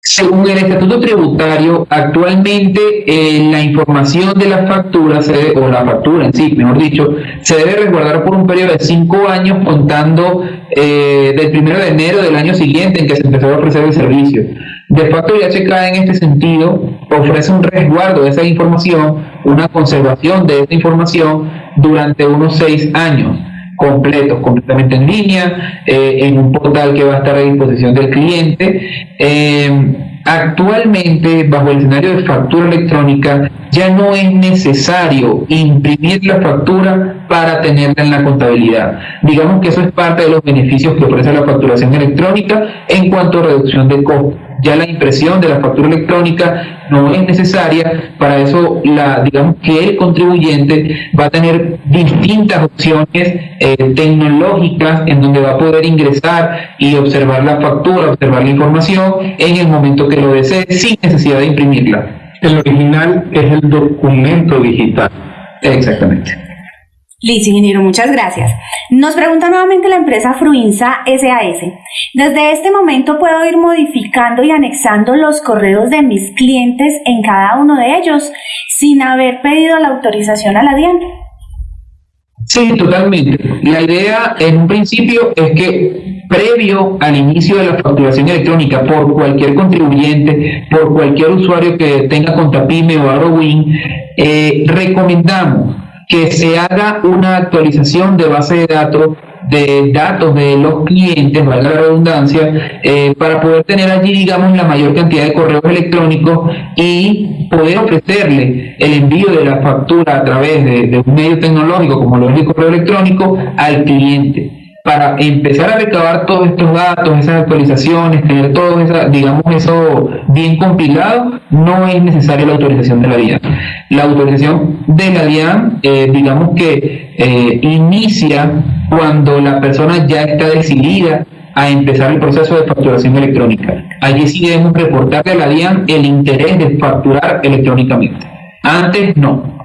Según el Estatuto Tributario, actualmente eh, la información de la factura, o la factura en sí, mejor dicho, se debe resguardar por un periodo de cinco años contando eh, del primero de enero del año siguiente en que se empezó a ofrecer el servicio. De facto, IHK en este sentido ofrece un resguardo de esa información, una conservación de esa información durante unos seis años completos, completamente en línea, eh, en un portal que va a estar a disposición del cliente. Eh, actualmente, bajo el escenario de factura electrónica, ya no es necesario imprimir la factura para tenerla en la contabilidad. Digamos que eso es parte de los beneficios que ofrece la facturación electrónica en cuanto a reducción de costos ya la impresión de la factura electrónica no es necesaria, para eso la, digamos que el contribuyente va a tener distintas opciones eh, tecnológicas en donde va a poder ingresar y observar la factura, observar la información en el momento que lo desee sin necesidad de imprimirla. El original es el documento digital. Exactamente. Listo, ingeniero, muchas gracias. Nos pregunta nuevamente la empresa Fruinsa SAS. Desde este momento puedo ir modificando y anexando los correos de mis clientes en cada uno de ellos sin haber pedido la autorización a la DIAN. Sí, totalmente. La idea en un principio es que previo al inicio de la facturación electrónica por cualquier contribuyente, por cualquier usuario que tenga Contapime o AgroWin, eh, recomendamos que se haga una actualización de base de datos de datos de los clientes, valga la redundancia, eh, para poder tener allí, digamos, la mayor cantidad de correos electrónicos y poder ofrecerle el envío de la factura a través de, de un medio tecnológico como lo es el correo electrónico al cliente para empezar a recabar todos estos datos, esas actualizaciones, tener todo digamos eso bien compilado, no es necesaria la autorización de la DIAN. La autorización de la DIAN, eh, digamos que eh, inicia cuando la persona ya está decidida a empezar el proceso de facturación electrónica. Allí sí debemos reportarle a la DIAN el interés de facturar electrónicamente. Antes no.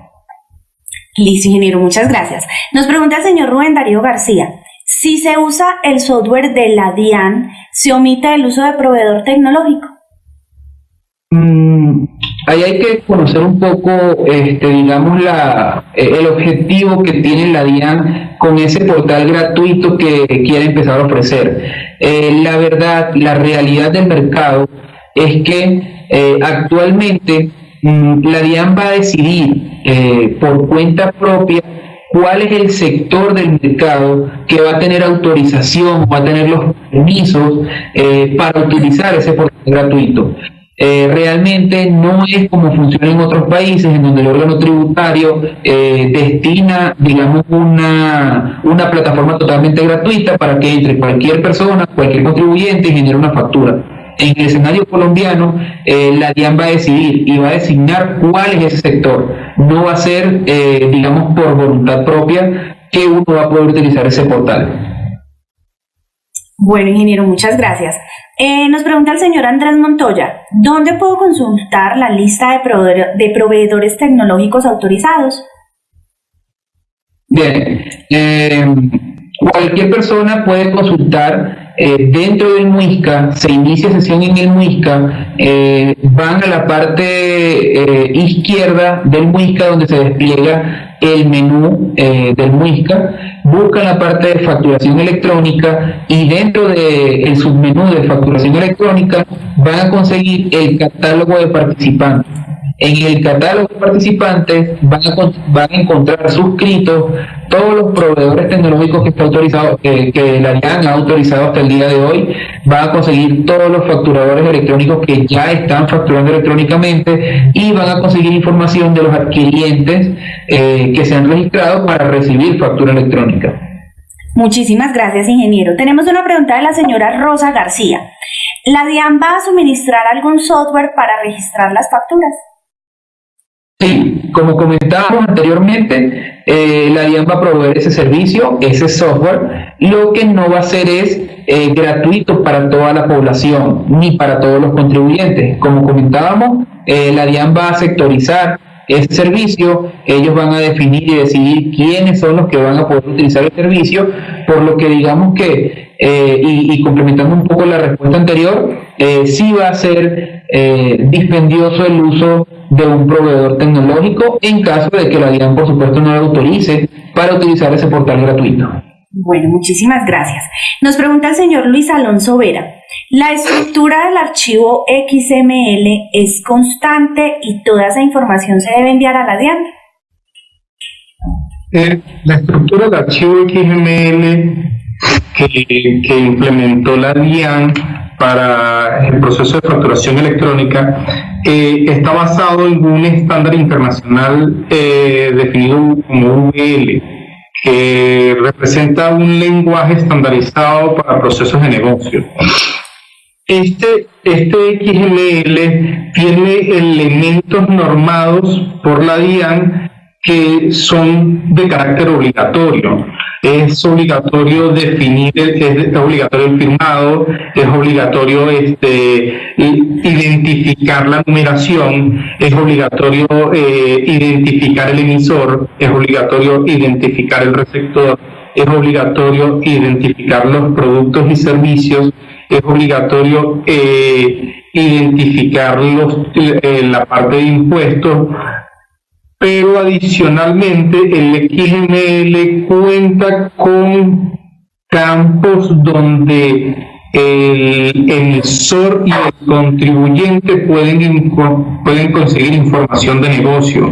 Listo, ingeniero, muchas gracias. Nos pregunta el señor Rubén Darío García. Si se usa el software de la DIAN, ¿se omite el uso de proveedor tecnológico? Mm, ahí hay que conocer un poco, este, digamos, la, eh, el objetivo que tiene la DIAN con ese portal gratuito que quiere empezar a ofrecer. Eh, la verdad, la realidad del mercado es que eh, actualmente mm, la DIAN va a decidir por cuenta propia cuál es el sector del mercado que va a tener autorización, va a tener los permisos eh, para utilizar ese portal gratuito. Eh, realmente no es como funciona en otros países en donde el órgano tributario eh, destina, digamos, una, una plataforma totalmente gratuita para que entre cualquier persona, cualquier contribuyente y genere una factura en el escenario colombiano, eh, la DIAN va a decidir y va a designar cuál es ese sector. No va a ser, eh, digamos, por voluntad propia que uno va a poder utilizar ese portal. Bueno, ingeniero, muchas gracias. Eh, nos pregunta el señor Andrés Montoya, ¿dónde puedo consultar la lista de, de proveedores tecnológicos autorizados? Bien, cualquier persona puede consultar eh, dentro del MUISCA, se inicia sesión en el MUISCA, eh, van a la parte eh, izquierda del MUISCA donde se despliega el menú del MUISCA, buscan la parte de facturación electrónica y dentro del submenú de facturación electrónica van a conseguir el catálogo de participantes en el catálogo de participantes van a, encontrar suscritos todos los proveedores tecnológicos que está autorizado, que la DIAN ha autorizado hasta el día de hoy. Van a conseguir todos los facturadores electrónicos que ya están facturando electrónicamente y van a conseguir información de los adquirientes eh, que se han registrado para recibir factura electrónica. Muchísimas gracias, ingeniero. Tenemos una pregunta de la señora Rosa García. ¿La DIAN va a suministrar algún software para registrar las facturas? Sí, como comentábamos anteriormente, eh, la DIAN va a proveer ese servicio, ese software. Lo que no va a ser es eh, gratuito para toda la población ni para todos los contribuyentes. Como comentábamos, eh, la DIAN va a sectorizar ese servicio, ellos van a definir y decidir quiénes son los que van a poder utilizar el servicio, por lo que digamos que, y, y, complementando un poco la respuesta anterior, sí va a ser dispendioso el uso de un proveedor tecnológico en caso de que la DIAN, por supuesto, no lo autorice para utilizar ese portal gratuito. Bueno, muchísimas gracias. Nos pregunta el señor Luis Alonso Vera. ¿La estructura del archivo XML es constante y toda esa información se debe enviar a la DIAN? Eh, la estructura del archivo XML que, que implementó la DIAN para el proceso de facturación electrónica eh, está basado en un estándar internacional eh, definido como UL, que representa un lenguaje estandarizado para procesos de negocio. Este, este XML tiene elementos normados por la DIAN que son de carácter obligatorio es obligatorio definir, es obligatorio el firmado, es obligatorio este, identificar la numeración, es obligatorio eh, identificar el emisor, es obligatorio identificar el receptor, es obligatorio identificar los productos y servicios, es obligatorio eh, identificar los, eh, la parte de impuestos, pero adicionalmente el XML cuenta con campos donde el emisor y el contribuyente pueden, pueden conseguir información de negocio.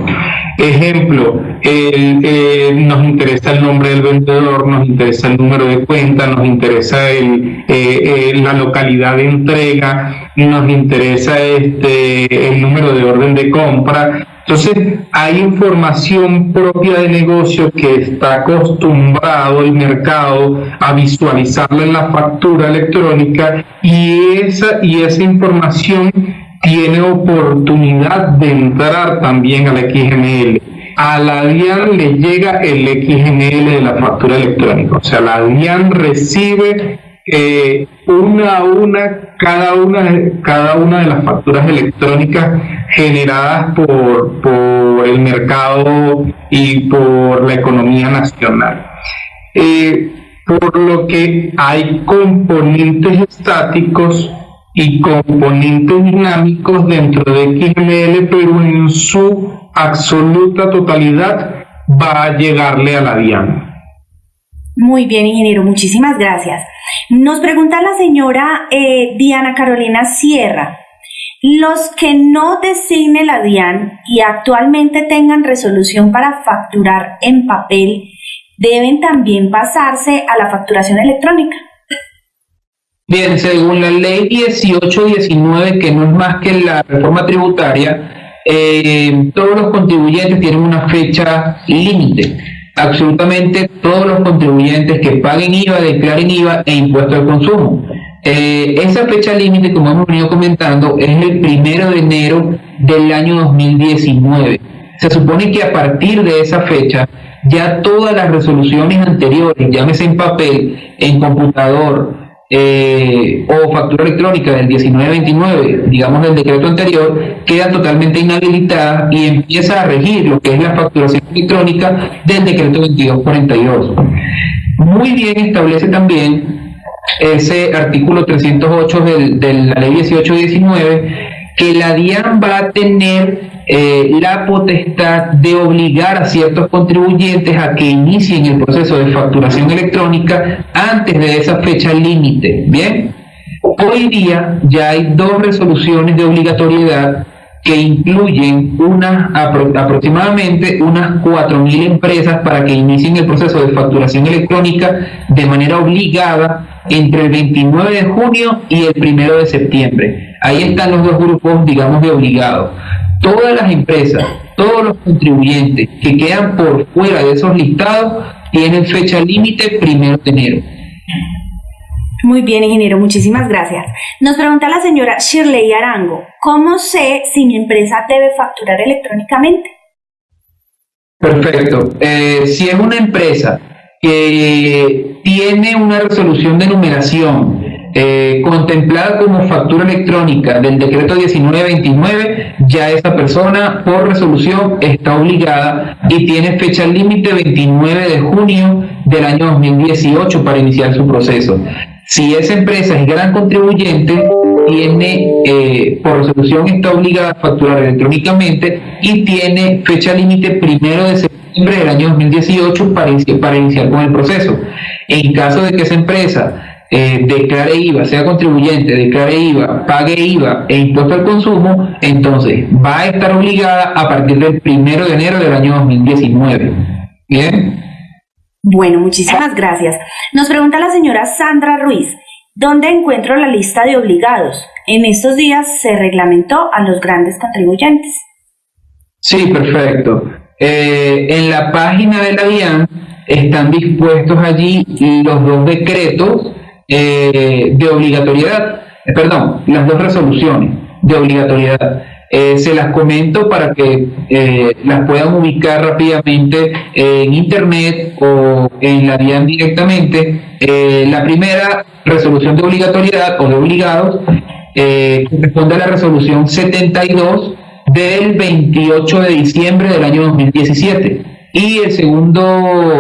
Ejemplo, eh, nos interesa el nombre del vendedor, nos interesa el número de cuenta, nos interesa eh, eh, la localidad de entrega, nos interesa este, el número de orden de compra. Entonces, hay información propia de negocio que está acostumbrado el mercado a visualizarla en la factura electrónica y esa, y esa información tiene oportunidad de entrar también al XML. A la DIAN le llega el XML de la factura electrónica, o sea, la DIAN recibe eh, una a una cada una, cada una de las facturas electrónicas generadas por, por el mercado y por la economía nacional. Eh, por lo que hay componentes estáticos y componentes dinámicos dentro de XML, pero en su absoluta totalidad va a llegarle a la DIAN. Muy bien, ingeniero, muchísimas gracias. Nos pregunta la señora eh, Diana Carolina Sierra. Los que no designe la DIAN y actualmente tengan resolución para facturar en papel, deben también pasarse a la facturación electrónica. Bien, según la ley 1819, que no es más que la reforma tributaria, eh, todos los contribuyentes tienen una fecha límite. Absolutamente todos los contribuyentes que paguen IVA, declaren IVA e impuesto al consumo. Eh, esa fecha límite, como hemos venido comentando, es el primero de enero del año 2019. Se supone que a partir de esa fecha ya todas las resoluciones anteriores, llámese en papel, en computador, eh, o factura electrónica del 1929, digamos del decreto anterior, queda totalmente inhabilitada y empieza a regir lo que es la facturación electrónica del decreto 2242. Muy bien establece también ese artículo 308 de la ley 1819 que la DIAN va a tener eh, la potestad de obligar a ciertos contribuyentes a que inicien el proceso de facturación electrónica antes de esa fecha límite. Bien, hoy día ya hay dos resoluciones de obligatoriedad que incluyen unas aproximadamente unas 4.000 empresas para que inicien el proceso de facturación electrónica de manera obligada entre el 29 de junio y el 1 de septiembre. Ahí están los dos grupos, digamos, de obligados todas las empresas, todos los contribuyentes que quedan por fuera de esos listados tienen fecha límite primero de enero. Muy bien, ingeniero, muchísimas gracias. Nos pregunta la señora Shirley Arango, ¿cómo sé si mi empresa debe facturar electrónicamente? Perfecto. Eh, si es una empresa que tiene una resolución de numeración eh, contemplada como factura electrónica del decreto 1929, ya esa persona por resolución está obligada y tiene fecha límite 29 de junio del año 2018 para iniciar su proceso. Si esa empresa es gran contribuyente, tiene eh, por resolución está obligada a facturar electrónicamente y tiene fecha límite primero de septiembre del año 2018 para, para iniciar con el proceso. En caso de que esa empresa eh, declare IVA, sea contribuyente, declare IVA, pague IVA e impuesto al consumo, entonces va a estar obligada a partir del primero de enero del año 2019. ¿Bien? Bueno, muchísimas gracias. Nos pregunta la señora Sandra Ruiz, ¿dónde encuentro la lista de obligados? En estos días se reglamentó a los grandes contribuyentes. Sí, perfecto. Eh, en la página de la DIAN están dispuestos allí los dos decretos eh, de obligatoriedad, eh, perdón, las dos resoluciones de obligatoriedad. Eh, se las comento para que las puedan ubicar rápidamente en internet o en la DIAN directamente. la primera resolución de obligatoriedad o de obligados corresponde a la resolución 72 del 28 de diciembre del año 2017 y el segundo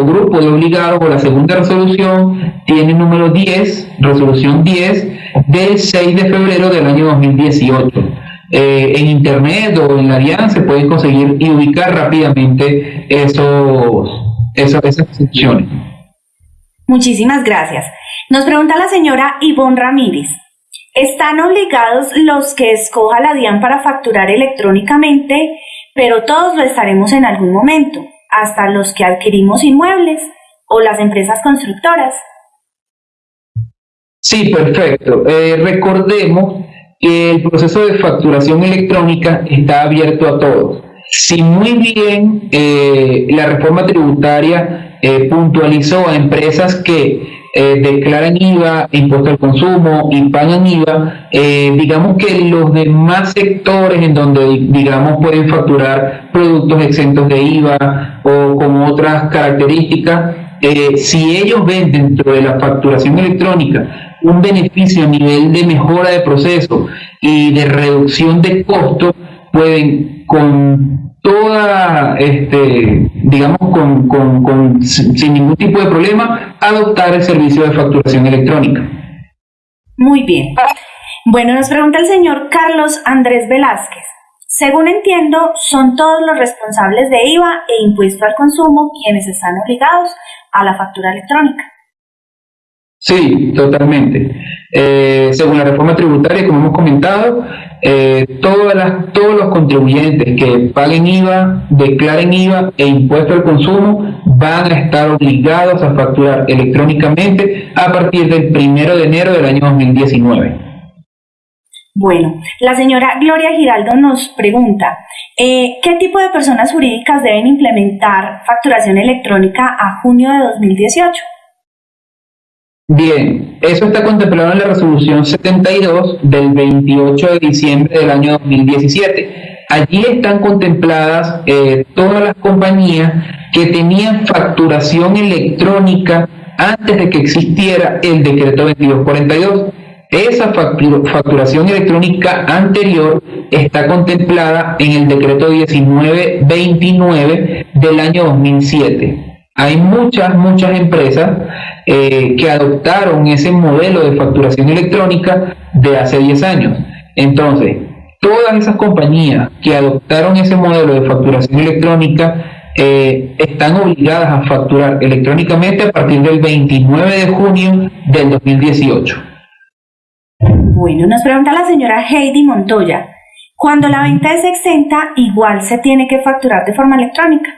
grupo de obligados o la segunda resolución tiene número 10, resolución 10 del 6 de febrero del año 2018. eh, en internet o en la DIAN se pueden conseguir y ubicar rápidamente esos, esas secciones. Muchísimas gracias. Nos pregunta la señora Ivonne Ramírez. ¿Están obligados los que escoja la DIAN para facturar electrónicamente, pero todos lo estaremos en algún momento, hasta los que adquirimos inmuebles o las empresas constructoras? Sí, perfecto. Eh, recordemos que el proceso de facturación electrónica está abierto a todos. Si muy bien eh, la reforma tributaria eh, puntualizó a empresas que declaran IVA, impuesto al consumo y pagan IVA, digamos que los demás sectores en donde digamos pueden facturar productos exentos de IVA o con otras características, si ellos ven dentro de la facturación electrónica un beneficio a nivel de mejora de proceso y de reducción de costos, pueden con toda, este, digamos, con, con, sin ningún tipo de problema, adoptar el servicio de facturación electrónica. Muy bien. Bueno, nos pregunta el señor Carlos Andrés Velázquez. Según entiendo, son todos los responsables de IVA e impuesto al consumo quienes están obligados a la factura electrónica. Sí, totalmente. Eh, según la reforma tributaria, como hemos comentado, eh, todas las, todos los contribuyentes que paguen IVA, declaren IVA e impuesto al consumo van a estar obligados a facturar electrónicamente a partir del primero de enero del año 2019. Bueno, la señora Gloria Giraldo nos pregunta, eh, ¿qué tipo de personas jurídicas deben implementar facturación electrónica a junio de 2018? Bien, eso está contemplado en la resolución 72 del 28 de diciembre del año 2017. Allí están contempladas eh, todas las compañías que tenían facturación electrónica antes de que existiera el decreto 2242. Esa facturación electrónica anterior está contemplada en el decreto 1929 del año 2007. Hay muchas, muchas empresas eh, que adoptaron ese modelo de facturación electrónica de hace 10 años. Entonces, todas esas compañías que adoptaron ese modelo de facturación electrónica eh, están obligadas a facturar electrónicamente a partir del 29 de junio del 2018. Bueno, nos pregunta la señora Heidi Montoya, cuando la venta es exenta, igual se tiene que facturar de forma electrónica.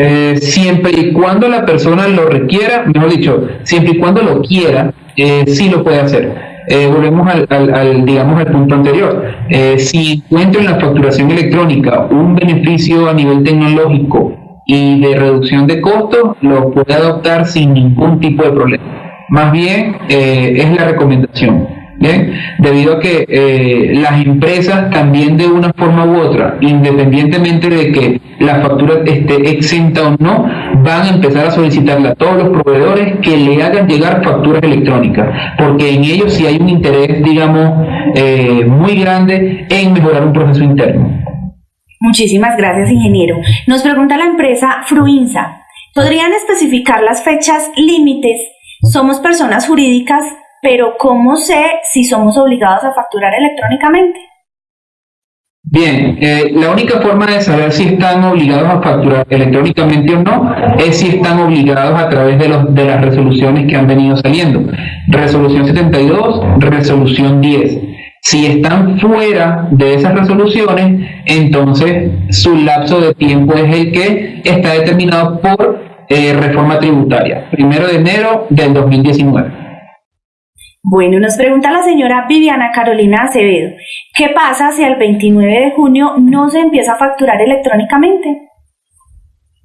Eh, siempre y cuando la persona lo requiera, mejor dicho, siempre y cuando lo quiera, eh, sí lo puede hacer. Eh, volvemos al, digamos, al punto anterior. si encuentra en la facturación electrónica un beneficio a nivel tecnológico y de reducción de costos, lo puede adoptar sin ningún tipo de problema. Más bien, es la recomendación. ¿Bien? Debido a que eh, las empresas también de una forma u otra, independientemente de que la factura esté exenta o no, van a empezar a solicitarle a todos los proveedores que le hagan llegar facturas electrónicas, porque en ellos sí hay un interés, digamos, eh, muy grande en mejorar un proceso interno. Muchísimas gracias, ingeniero. Nos pregunta la empresa Fruinsa, ¿podrían especificar las fechas límites? Somos personas jurídicas pero ¿cómo sé si somos obligados a facturar electrónicamente? Bien, eh, la única forma de saber si están obligados a facturar electrónicamente o no es si están obligados a través de, los, de las resoluciones que han venido saliendo. Resolución 72, resolución 10. Si están fuera de esas resoluciones, entonces su lapso de tiempo es el que está determinado por eh, reforma tributaria, primero de enero del 2019. Bueno, nos pregunta la señora Viviana Carolina Acevedo, ¿qué pasa si el 29 de junio no se empieza a facturar electrónicamente?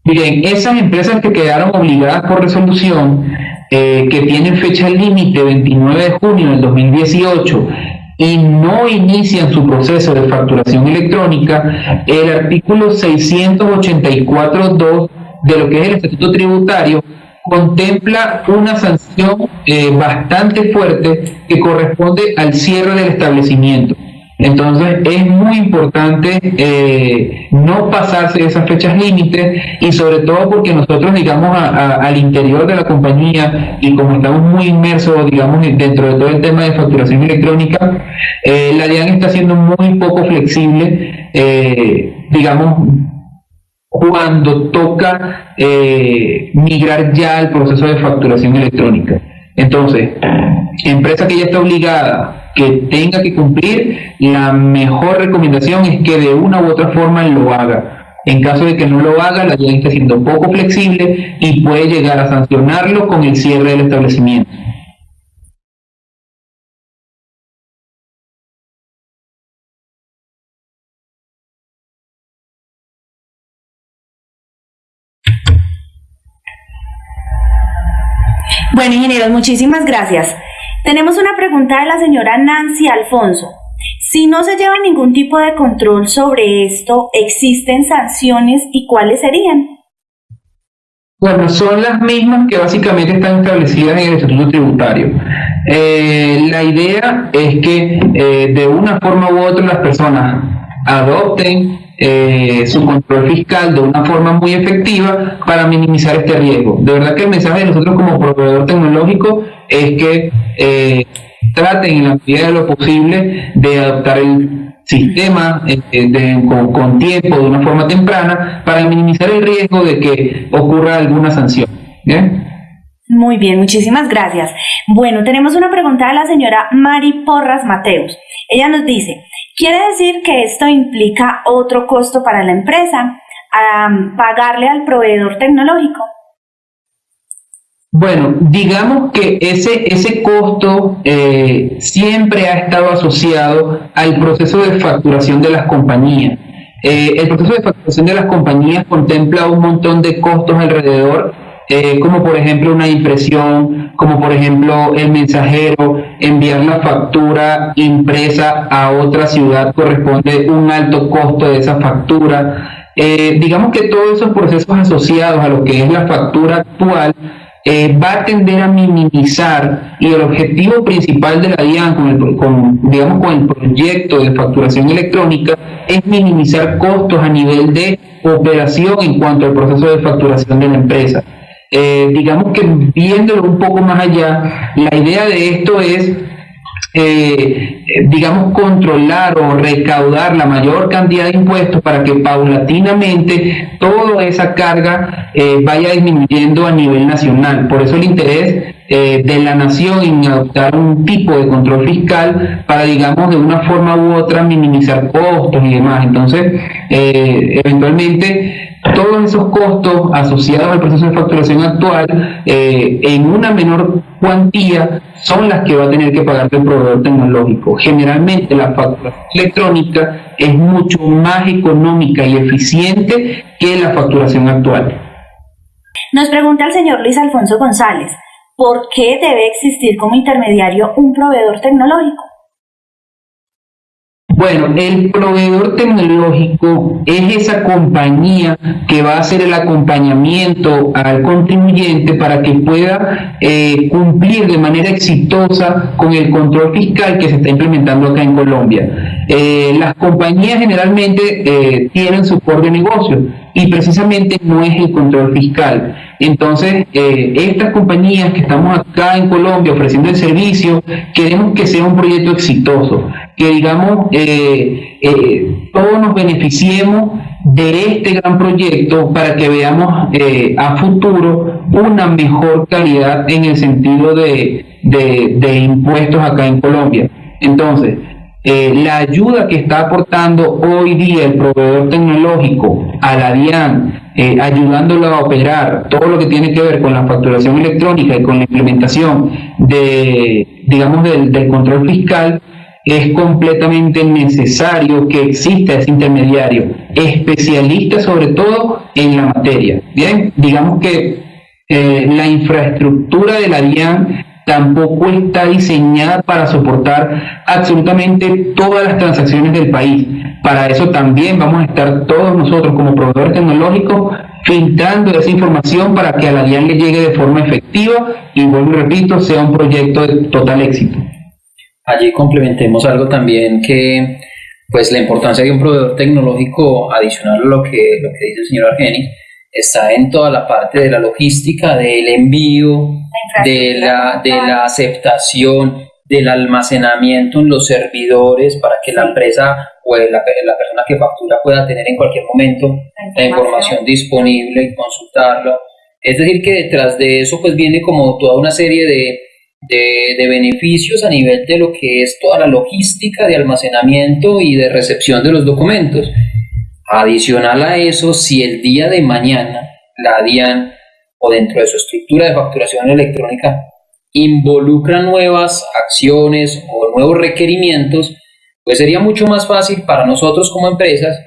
Miren, esas empresas que quedaron obligadas por resolución, eh, que tienen fecha límite 29 de junio del 2018 y no inician su proceso de facturación electrónica, el artículo 684.2 de lo que es el Estatuto Tributario contempla una sanción eh, bastante fuerte que corresponde al cierre del establecimiento. Entonces es muy importante eh, no pasarse esas fechas límites y sobre todo porque nosotros, digamos, al interior de la compañía y como estamos muy inmersos, digamos, dentro de todo el tema de facturación electrónica, eh, la DIAN está siendo muy poco flexible, eh, digamos, cuando toca migrar ya al proceso de facturación electrónica. Entonces, empresa que ya está obligada que tenga que cumplir, la mejor recomendación es que de una u otra forma lo haga. En caso de que no lo haga, la ley está siendo poco flexible y puede llegar a sancionarlo con el cierre del establecimiento. Ingenieros, muchísimas gracias. Tenemos una pregunta de la señora Nancy Alfonso. Si no se lleva ningún tipo de control sobre esto, ¿existen sanciones y cuáles serían? Bueno, son las mismas que básicamente están establecidas en el Estatuto Tributario. Eh, la idea es que eh, de una forma u otra las personas adopten eh, su control fiscal de una forma muy efectiva para minimizar este riesgo. De verdad que el mensaje de nosotros como proveedor tecnológico es que eh, traten en la medida de lo posible de adoptar el sistema eh, con, tiempo, de una forma temprana, para minimizar el riesgo de que ocurra alguna sanción. Muy bien, muchísimas gracias. Bueno, tenemos una pregunta de la señora Mari Porras Mateus. Ella nos dice, ¿quiere decir que esto implica otro costo para la empresa? pagarle al proveedor tecnológico. Bueno, digamos que ese, ese costo eh, siempre ha estado asociado al proceso de facturación de las compañías. Eh, el proceso de facturación de las compañías contempla un montón de costos alrededor, eh, como por ejemplo una impresión, como por ejemplo el mensajero, enviar la factura impresa a otra ciudad corresponde un alto costo de esa factura. digamos que todos esos procesos asociados a lo que es la factura actual eh, va a tender a minimizar y el objetivo principal de la DIAN digamos, con el proyecto de facturación electrónica es minimizar costos a nivel de operación en cuanto al proceso de facturación de la empresa. Eh, digamos que viéndolo un poco más allá, la idea de esto es eh, digamos, controlar o recaudar la mayor cantidad de impuestos para que paulatinamente toda esa carga eh, vaya disminuyendo a nivel nacional. Por eso el interés eh, de la nación en adoptar un tipo de control fiscal para, digamos, de una forma u otra minimizar costos y demás. Entonces, eventualmente todos esos costos asociados al proceso de facturación actual eh, en una menor cuantía son las que va a tener que pagar el proveedor tecnológico. Generalmente la facturación electrónica es mucho más económica y eficiente que la facturación actual. Nos pregunta el señor Luis Alfonso González, ¿por qué debe existir como intermediario un proveedor tecnológico? Bueno, el proveedor tecnológico es esa compañía que va a hacer el acompañamiento al contribuyente para que pueda eh, cumplir de manera exitosa con el control fiscal que se está implementando acá en Colombia. Eh, las compañías generalmente eh, tienen su core de negocio y precisamente no es el control fiscal. Entonces, estas compañías que estamos acá en Colombia ofreciendo el servicio, queremos que sea un proyecto exitoso que digamos eh, eh, todos nos beneficiemos de este gran proyecto para que veamos eh, a futuro una mejor calidad en el sentido de, de, impuestos acá en Colombia. Entonces, la ayuda que está aportando hoy día el proveedor tecnológico a la DIAN, ayudándolo a operar todo lo que tiene que ver con la facturación electrónica y con la implementación de, digamos, del, del control fiscal, es completamente necesario que exista ese intermediario, especialista sobre todo en la materia. Bien, digamos que eh, la infraestructura de la DIAN tampoco está diseñada para soportar absolutamente todas las transacciones del país. Para eso también vamos a estar todos nosotros como proveedores tecnológicos filtrando esa información para que a la DIAN le llegue de forma efectiva y vuelvo y repito, sea un proyecto de total éxito. allí complementemos algo también que, pues la importancia de un proveedor tecnológico adicional a lo que, lo que dice el señor Argeni, está en toda la parte de la logística, del envío, de la, de la aceptación, del almacenamiento en los servidores para que la empresa o la, la persona que factura pueda tener en cualquier momento la información disponible y consultarlo. Es decir, que detrás de eso pues viene como toda una serie de, de, beneficios a nivel de lo que es toda la logística de almacenamiento y de recepción de los documentos. Adicional a eso, si el día de mañana la DIAN o dentro de su estructura de facturación electrónica involucra nuevas acciones o nuevos requerimientos, pues sería mucho más fácil para nosotros como empresas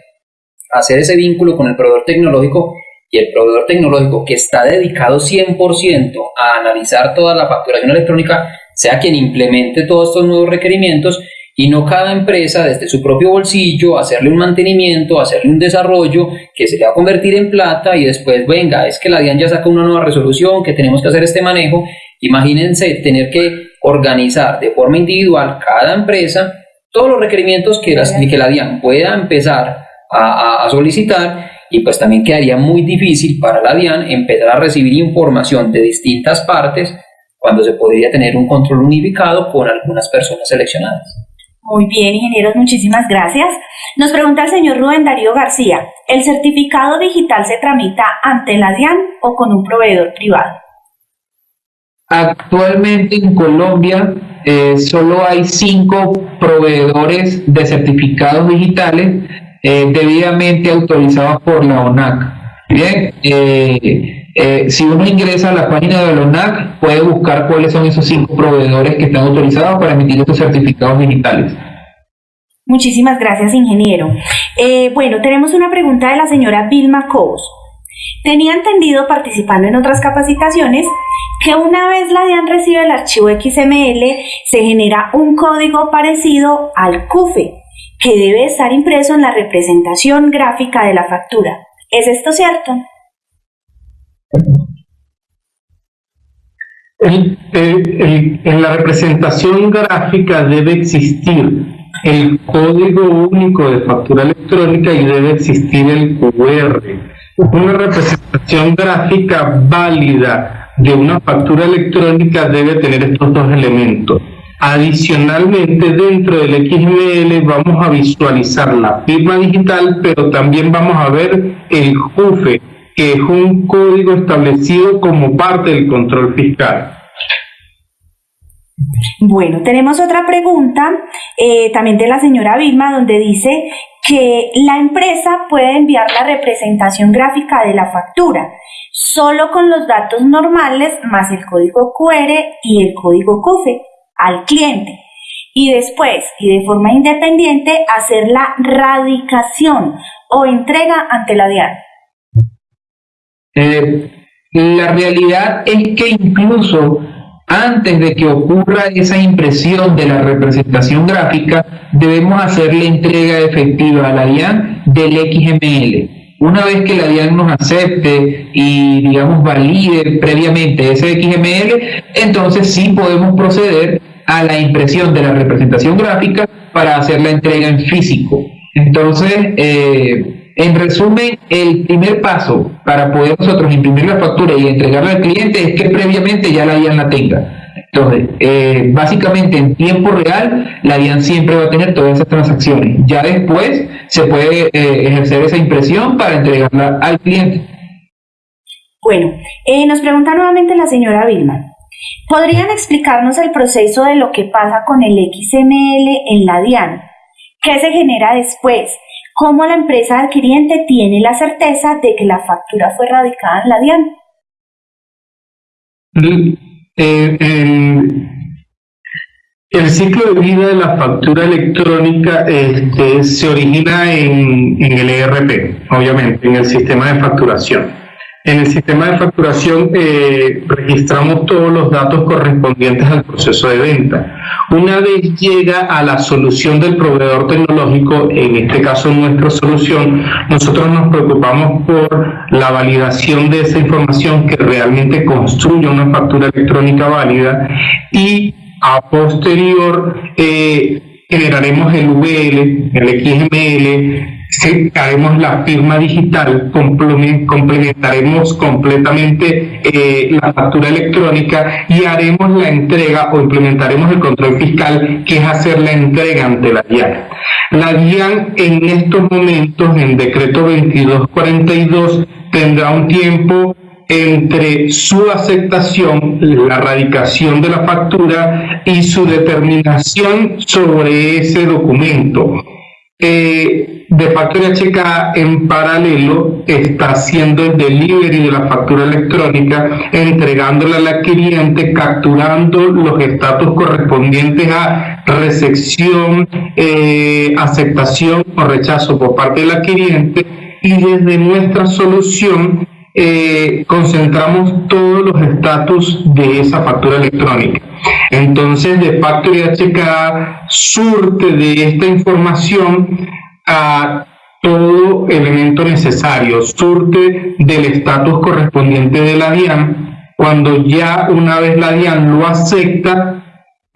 hacer ese vínculo con el proveedor tecnológico y el proveedor tecnológico que está dedicado 100% a analizar toda la facturación electrónica sea quien implemente todos estos nuevos requerimientos y no cada empresa desde su propio bolsillo hacerle un mantenimiento, hacerle un desarrollo que se le va a convertir en plata y después venga, es que la DIAN ya saca una nueva resolución, que tenemos que hacer este manejo. Imagínense tener que organizar de forma individual cada empresa todos los requerimientos que, la DIAN pueda empezar a solicitar y pues también quedaría muy difícil para la DIAN empezar a recibir información de distintas partes cuando se podría tener un control unificado con algunas personas seleccionadas. Muy bien, ingenieros, muchísimas gracias. Nos pregunta el señor Rubén Darío García, ¿el certificado digital se tramita ante la DIAN o con un proveedor privado? Actualmente en Colombia eh, solo hay cinco proveedores de certificados digitales eh, debidamente autorizados por la ONAC. Bien, eh, eh, si uno ingresa a la página de la ONAC, puede buscar cuáles son esos cinco proveedores que están autorizados para emitir estos certificados digitales. Muchísimas gracias, ingeniero. bueno, tenemos una pregunta de la señora Vilma Cobos. Tenía entendido, participando en otras capacitaciones, que una vez la DIAN recibe el archivo XML, se genera un código parecido al CUFE, que debe estar impreso en la representación gráfica de la factura. ¿Es esto cierto? En la representación gráfica debe existir el código único de factura electrónica y debe existir el QR. Una representación gráfica válida de una factura electrónica debe tener estos dos elementos. Adicionalmente, dentro del XML vamos a visualizar la firma digital, pero también vamos a ver el JUFE, que es un código establecido como parte del control fiscal. Bueno, tenemos otra pregunta eh, también de la señora Vilma, donde dice que la empresa puede enviar la representación gráfica de la factura solo con los datos normales más el código QR y el código CUFE al cliente y después y de forma independiente hacer la radicación o entrega ante la DIAN? Eh, la realidad es que incluso antes de que ocurra esa impresión de la representación gráfica, debemos hacer la entrega efectiva a la DIAN del XML. Una vez que la DIAN nos acepte y, digamos, valide previamente ese XML, entonces sí podemos proceder a la impresión de la representación gráfica para hacer la entrega en físico. Entonces, eh, en resumen, el primer paso para poder nosotros imprimir la factura y entregarla al cliente es que previamente ya la DIAN la tenga. Entonces, eh, básicamente en tiempo real, la DIAN siempre va a tener todas esas transacciones. Ya después se puede eh, ejercer esa impresión para entregarla al cliente. Bueno, nos pregunta nuevamente la señora Vilma. ¿Podrían explicarnos el proceso de lo que pasa con el XML en la DIAN? ¿Qué se genera después? ¿Cómo la empresa adquiriente tiene la certeza de que la factura fue radicada en la DIAN? Eh, el, ciclo de vida de la factura electrónica este, se origina en, en el ERP, obviamente, en el sistema de facturación. En el sistema de facturación eh, registramos todos los datos correspondientes al proceso de venta. Una vez llega a la solución del proveedor tecnológico, en este caso nuestra solución, nosotros nos preocupamos por la validación de esa información que realmente construye una factura electrónica válida y a posterior eh, generaremos el VL, el XML, haremos la firma digital, complementaremos completamente eh, la factura electrónica y haremos la entrega o implementaremos el control fiscal, que es hacer la entrega ante la DIAN. La DIAN en estos momentos, en decreto 2242, tendrá un tiempo entre su aceptación, la radicación de la factura y su determinación sobre ese documento. Eh, de Factoría Checa en paralelo está haciendo el delivery de la factura electrónica, entregándola al cliente, capturando los estatus correspondientes a recepción, eh, aceptación o rechazo por parte del cliente y desde nuestra solución eh, concentramos todos los estatus de esa factura electrónica. Entonces, de Factory HK surte de esta información a todo elemento necesario, surte del estatus correspondiente de la DIAN. Cuando ya una vez la DIAN lo acepta,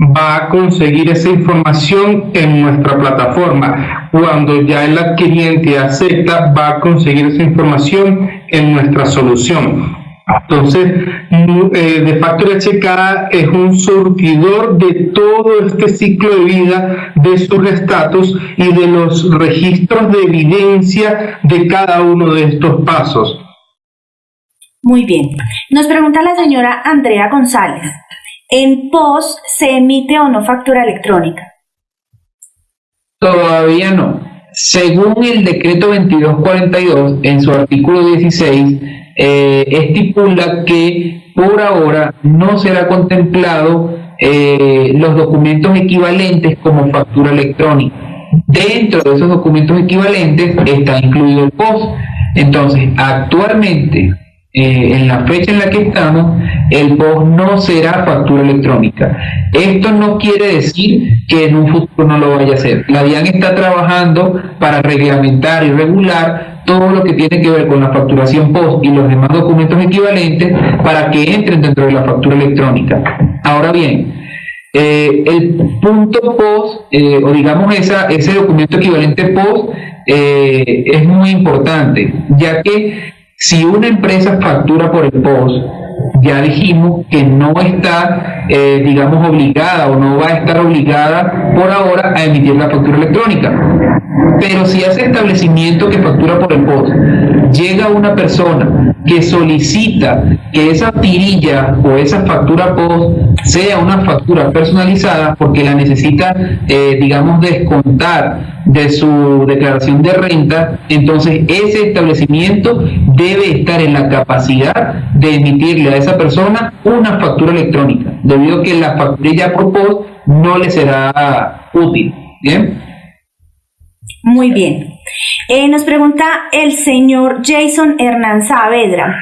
va a conseguir esa información en nuestra plataforma. Cuando ya el adquiriente acepta, va a conseguir esa información en nuestra solución. Entonces, eh, de Factory HK es un surtidor de todo este ciclo de vida de sus estatus y de los registros de evidencia de cada uno de estos pasos. Muy bien. Nos pregunta la señora Andrea González. ¿En POS se emite o no factura electrónica? Todavía no. Según el decreto 2242, en su artículo 16, eh, estipula que por ahora no será contemplado eh, los documentos equivalentes como factura electrónica. Dentro de esos documentos equivalentes está incluido el POS. Entonces, actualmente eh, en la fecha en la que estamos, el POS no será factura electrónica. Esto no quiere decir que en un futuro no lo vaya a hacer. La DIAN está trabajando para reglamentar y regular todo lo que tiene que ver con la facturación POS y los demás documentos equivalentes para que entren dentro de la factura electrónica. Ahora bien, eh, el punto POS, eh, o digamos ese documento equivalente POS, es muy importante, ya que si una empresa factura por el POS, ya dijimos que no está, eh, digamos, obligada o no va a estar obligada por ahora a emitir la factura electrónica. Pero si ese establecimiento que factura por el POS llega una persona que solicita que esa tirilla o esa factura POS sea una factura personalizada porque la necesita, eh, digamos, descontar de su declaración de renta, entonces ese establecimiento debe estar en la capacidad de emitirle a esa persona una factura electrónica, debido a que la factura por POS no le será útil. ¿Bien? Muy bien. Eh, nos pregunta el señor Jason Hernán Saavedra.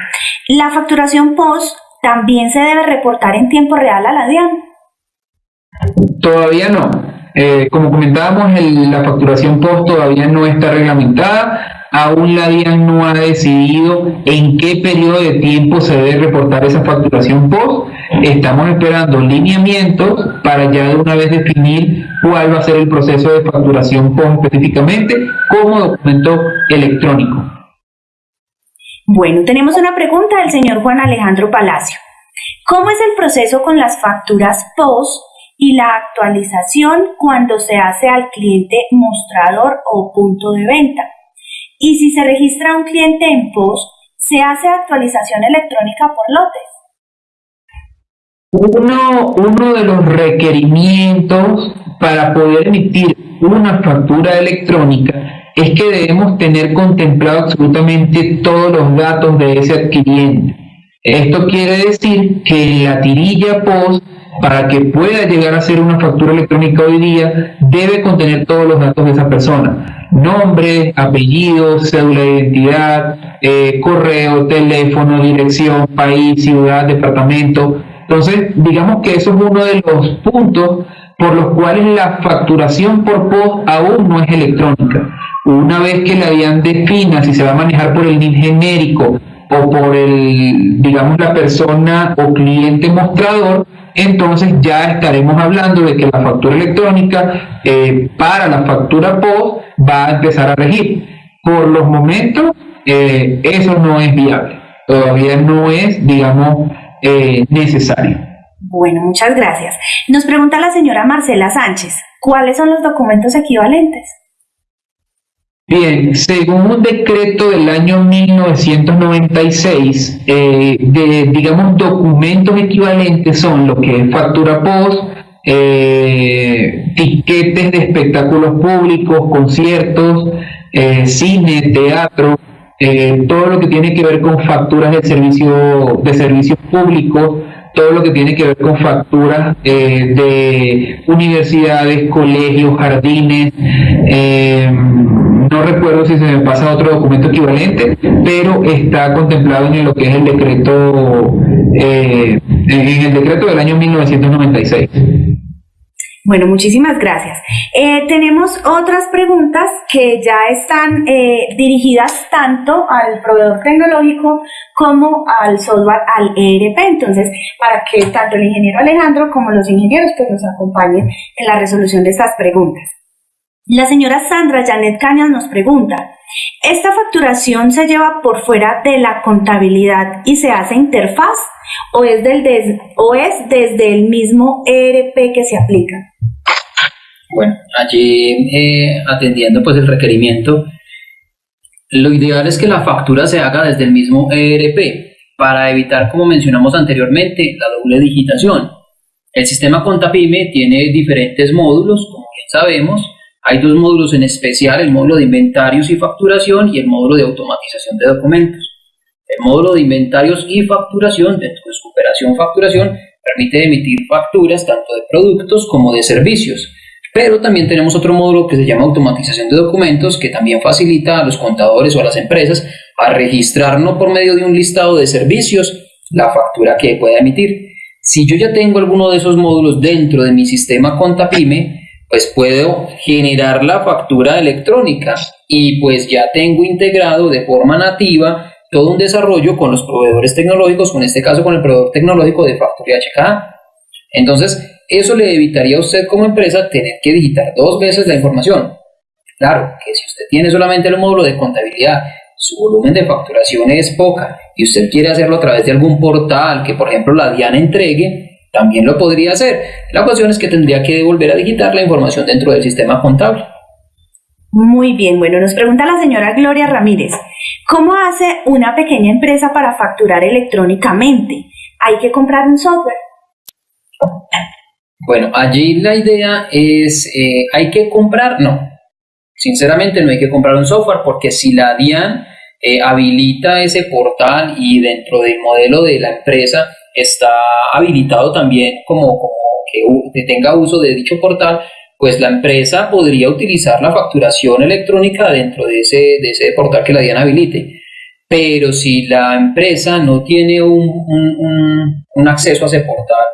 ¿La facturación POS también se debe reportar en tiempo real a la DIAN? Todavía no. Eh, como comentábamos, la facturación POS todavía no está reglamentada aún la DIAN no ha decidido en qué periodo de tiempo se debe reportar esa facturación post. Estamos esperando lineamientos para ya de una vez definir cuál va a ser el proceso de facturación post específicamente como documento electrónico. Bueno, tenemos una pregunta del señor Juan Alejandro Palacio. ¿Cómo es el proceso con las facturas post y la actualización cuando se hace al cliente mostrador o punto de venta? Y si se registra un cliente en POS, se hace actualización electrónica por lotes. Uno, de los requerimientos para poder emitir una factura electrónica es que debemos tener contemplado absolutamente todos los datos de ese adquiriente. Esto quiere decir que en la tirilla POS, para que pueda llegar a ser una factura electrónica hoy día, debe contener todos los datos de esa persona nombre, apellido, cédula de identidad, eh, correo, teléfono, dirección, país, ciudad, departamento. Entonces, digamos que eso es uno de los puntos por los cuales la facturación por POS aún no es electrónica. Una vez que la DIAN defina si se va a manejar por el NIN genérico o por el, digamos, la persona o cliente mostrador, entonces ya estaremos hablando de que la factura electrónica eh, para la factura post va a empezar a regir. Por los momentos, eh, eso no es viable, todavía no es, digamos, eh, necesario. Bueno, muchas gracias. Nos pregunta la señora Marcela Sánchez, ¿cuáles son los documentos equivalentes? Bien, según un decreto del año 1996, eh, de, digamos, documentos equivalentes son lo que es factura post, eh, tiquetes de espectáculos públicos, conciertos, eh, cine, teatro, todo lo que tiene que ver con facturas de servicio de servicios públicos, todo lo que tiene que ver con facturas de universidades, colegios, jardines no recuerdo si se me pasa otro documento equivalente, pero está contemplado en lo que es el decreto, eh, en el decreto del año 1996. Bueno, muchísimas gracias. Eh, tenemos otras preguntas que ya están eh, dirigidas tanto al proveedor tecnológico como al software, al ERP. Entonces, para que tanto el ingeniero Alejandro como los ingenieros pues, nos acompañen en la resolución de estas preguntas. La señora Sandra Janet Cañas nos pregunta, ¿esta facturación se lleva por fuera de la contabilidad y se hace interfaz o es, del o es desde el mismo ERP que se aplica? Bueno, allí eh, atendiendo pues el requerimiento, lo ideal es que la factura se haga desde el mismo ERP para evitar, como mencionamos anteriormente, la doble digitación. El sistema Contapime tiene diferentes módulos, como bien sabemos, hay dos módulos en especial, el módulo de inventarios y facturación y el módulo de automatización de documentos. El módulo de inventarios y facturación, dentro de su operación facturación, permite emitir facturas tanto de productos como de servicios. Pero también tenemos otro módulo que se llama automatización de documentos que también facilita a los contadores o a las empresas a registrar no por medio de un listado de servicios la factura que pueda emitir. Si yo ya tengo alguno de esos módulos dentro de mi sistema Contapime, pues puedo generar la factura electrónica y pues ya tengo integrado de forma nativa todo un desarrollo con los proveedores tecnológicos, en este caso con el proveedor tecnológico de Factoría HK. Entonces, eso le evitaría a usted como empresa tener que digitar dos veces la información. Claro, que si usted tiene solamente el módulo de contabilidad, su volumen de facturación es poca y usted quiere hacerlo a través de algún portal que, por ejemplo, la DIAN entregue, también lo podría hacer. La cuestión es que tendría que volver a digitar la información dentro del sistema contable. Muy bien, bueno, nos pregunta la señora Gloria Ramírez, ¿cómo hace una pequeña empresa para facturar electrónicamente? ¿Hay que comprar un software? Bueno, allí la idea es, eh, ¿hay que comprar? No, sinceramente no hay que comprar un software porque si la DIAN eh, habilita ese portal y dentro del modelo de la empresa está habilitado también como, que, tenga uso de dicho portal, pues la empresa podría utilizar la facturación electrónica dentro de ese, de ese portal que la DIAN habilite. Pero si la empresa no tiene un, un, acceso a ese portal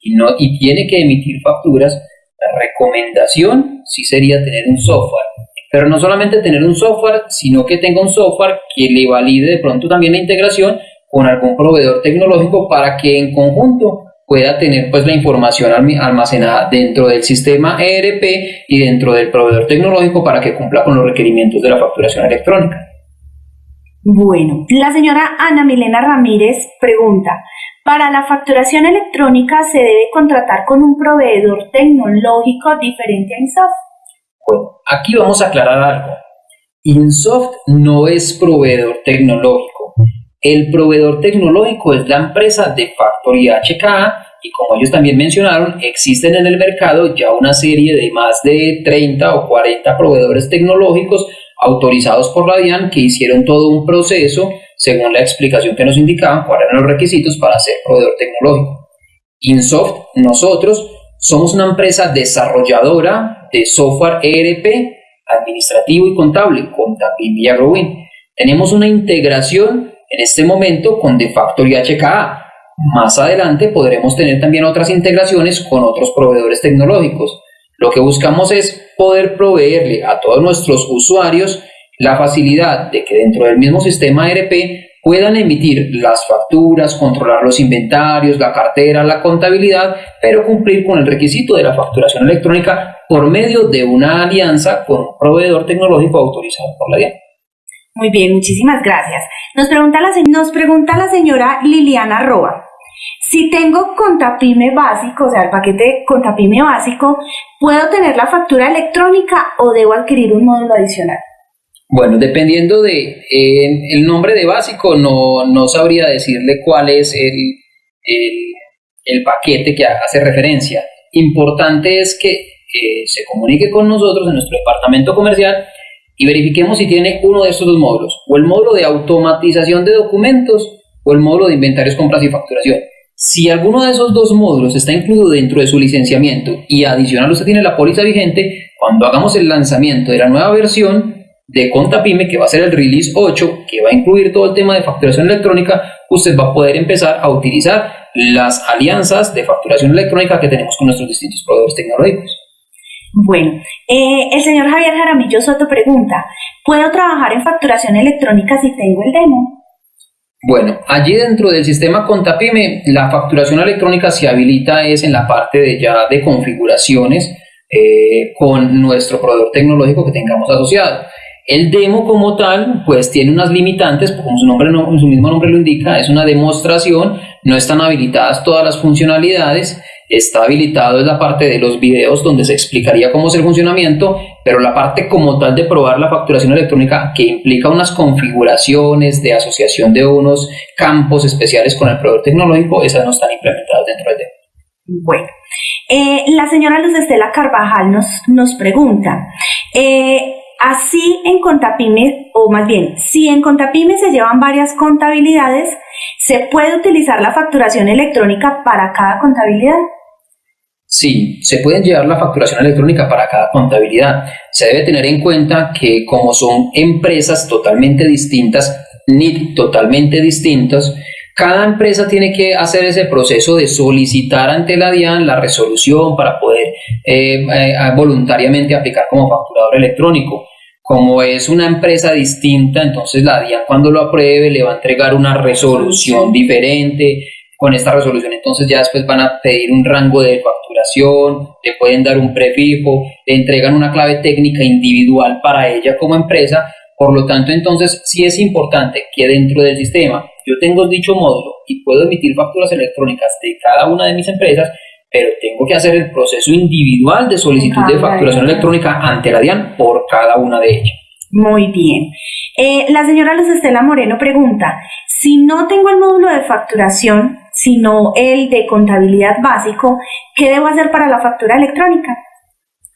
y, no, y tiene que emitir facturas, la recomendación sí sería tener un software. Pero no solamente tener un software, sino que tenga un software que le valide de pronto también la integración con algún proveedor tecnológico para que en conjunto pueda tener pues la información almacenada dentro del sistema ERP y dentro del proveedor tecnológico para que cumpla con los requerimientos de la facturación electrónica. Bueno, la señora Ana Milena Ramírez pregunta, ¿para la facturación electrónica se debe contratar con un proveedor tecnológico diferente a Insoft? Bueno, aquí vamos a aclarar algo. Insoft no es proveedor tecnológico el proveedor tecnológico es la empresa de Factory HK y como ellos también mencionaron, existen en el mercado ya una serie de más de 30 o 40 proveedores tecnológicos autorizados por la DIAN que hicieron todo un proceso según la explicación que nos indicaban cuáles eran los requisitos para ser proveedor tecnológico. Insoft, nosotros somos una empresa desarrolladora de software ERP, administrativo y contable con Tapim y Agrowin. Tenemos una integración en este momento con De Factory HKA. Más adelante podremos tener también otras integraciones con otros proveedores tecnológicos. Lo que buscamos es poder proveerle a todos nuestros usuarios la facilidad de que dentro del mismo sistema ERP puedan emitir las facturas, controlar los inventarios, la cartera, la contabilidad, pero cumplir con el requisito de la facturación electrónica por medio de una alianza con un proveedor tecnológico autorizado por la DIAN. Muy bien, muchísimas gracias. Nos pregunta la, señora Liliana Roa. Si tengo Contapime básico, o sea, el paquete Contapime básico, ¿puedo tener la factura electrónica o debo adquirir un módulo adicional? Bueno, dependiendo de el nombre de básico, no, no, sabría decirle cuál es el, el, paquete que hace referencia. Importante es que eh, se comunique con nosotros en nuestro departamento comercial y verifiquemos si tiene uno de estos dos módulos, o el módulo de automatización de documentos o el módulo de inventarios, compras y facturación. Si alguno de esos dos módulos está incluido dentro de su licenciamiento y adicional usted tiene la póliza vigente, cuando hagamos el lanzamiento de la nueva versión, de Contapime, que va a ser el release 8, que va a incluir todo el tema de facturación electrónica, usted va a poder empezar a utilizar las alianzas de facturación electrónica que tenemos con nuestros distintos proveedores tecnológicos. Bueno, eh, el señor Javier Jaramillo Soto pregunta, ¿puedo trabajar en facturación electrónica si tengo el demo? Bueno, allí dentro del sistema Contapime, la facturación electrónica se habilita es en la parte de ya de configuraciones eh, con nuestro proveedor tecnológico que tengamos asociado. El demo como tal, pues tiene unas limitantes, como su, nombre su mismo nombre lo indica, es una demostración, no están habilitadas todas las funcionalidades, está habilitado es la parte de los videos donde se explicaría cómo es el funcionamiento, pero la parte como tal de probar la facturación electrónica que implica unas configuraciones de asociación de unos campos especiales con el proveedor tecnológico, esas no están implementadas dentro del demo. Bueno, eh, la señora Luz Estela Carvajal nos, nos pregunta, eh, Así en Contapime, o más bien, si en Contapime se llevan varias contabilidades, ¿se puede utilizar la facturación electrónica para cada contabilidad? Sí, se puede llevar la facturación electrónica para cada contabilidad. Se debe tener en cuenta que como son empresas totalmente distintas, ni totalmente distintos, cada empresa tiene que hacer ese proceso de solicitar ante la DIAN la resolución para poder eh, eh, voluntariamente aplicar como facturador electrónico. Como es una empresa distinta, entonces la DIAN cuando lo apruebe le va a entregar una resolución diferente. Con esta resolución entonces ya después van a pedir un rango de facturación, le pueden dar un prefijo, le entregan una clave técnica individual para ella como empresa. Por lo tanto, entonces sí es importante que dentro del sistema yo tengo dicho módulo y puedo emitir facturas electrónicas de cada una de mis empresas, pero tengo que hacer el proceso individual de solicitud de facturación electrónica ante la DIAN por cada una de ellas. Muy bien. Eh, la señora Luz Estela Moreno pregunta, si no tengo el módulo de facturación, sino el de contabilidad básico, ¿qué debo hacer para la factura electrónica?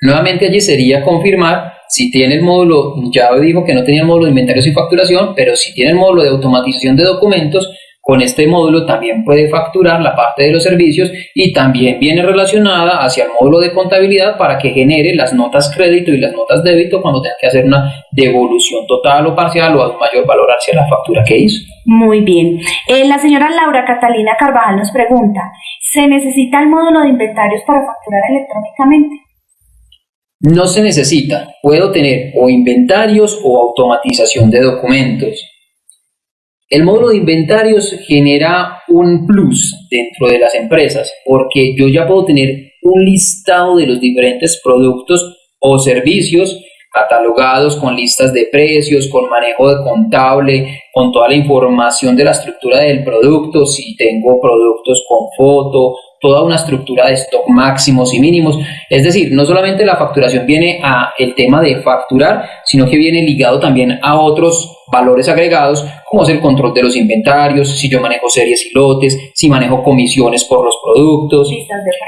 Nuevamente allí sería confirmar si tiene el módulo, ya dijo que no tenía el módulo de inventarios y facturación, pero si tiene el módulo de automatización de documentos, con este módulo también puede facturar la parte de los servicios y también viene relacionada hacia el módulo de contabilidad para que genere las notas crédito y las notas débito cuando tenga que hacer una devolución total o parcial o a mayor valor hacia la factura que hizo. Muy bien. Eh, la señora Laura Catalina Carvajal nos pregunta, ¿se necesita el módulo de inventarios para facturar electrónicamente? No se necesita. Puedo tener o inventarios o automatización de documentos. El módulo de inventarios genera un plus dentro de las empresas porque yo ya puedo tener un listado de los diferentes productos o servicios catalogados con listas de precios, con manejo de contable, con toda la información de la estructura del producto, si tengo productos con foto, toda una estructura de stock máximos y mínimos. Es decir, no solamente la facturación viene a el tema de facturar, sino que viene ligado también a otros valores agregados, como es el control de los inventarios, si yo manejo series y lotes, si manejo comisiones por los productos,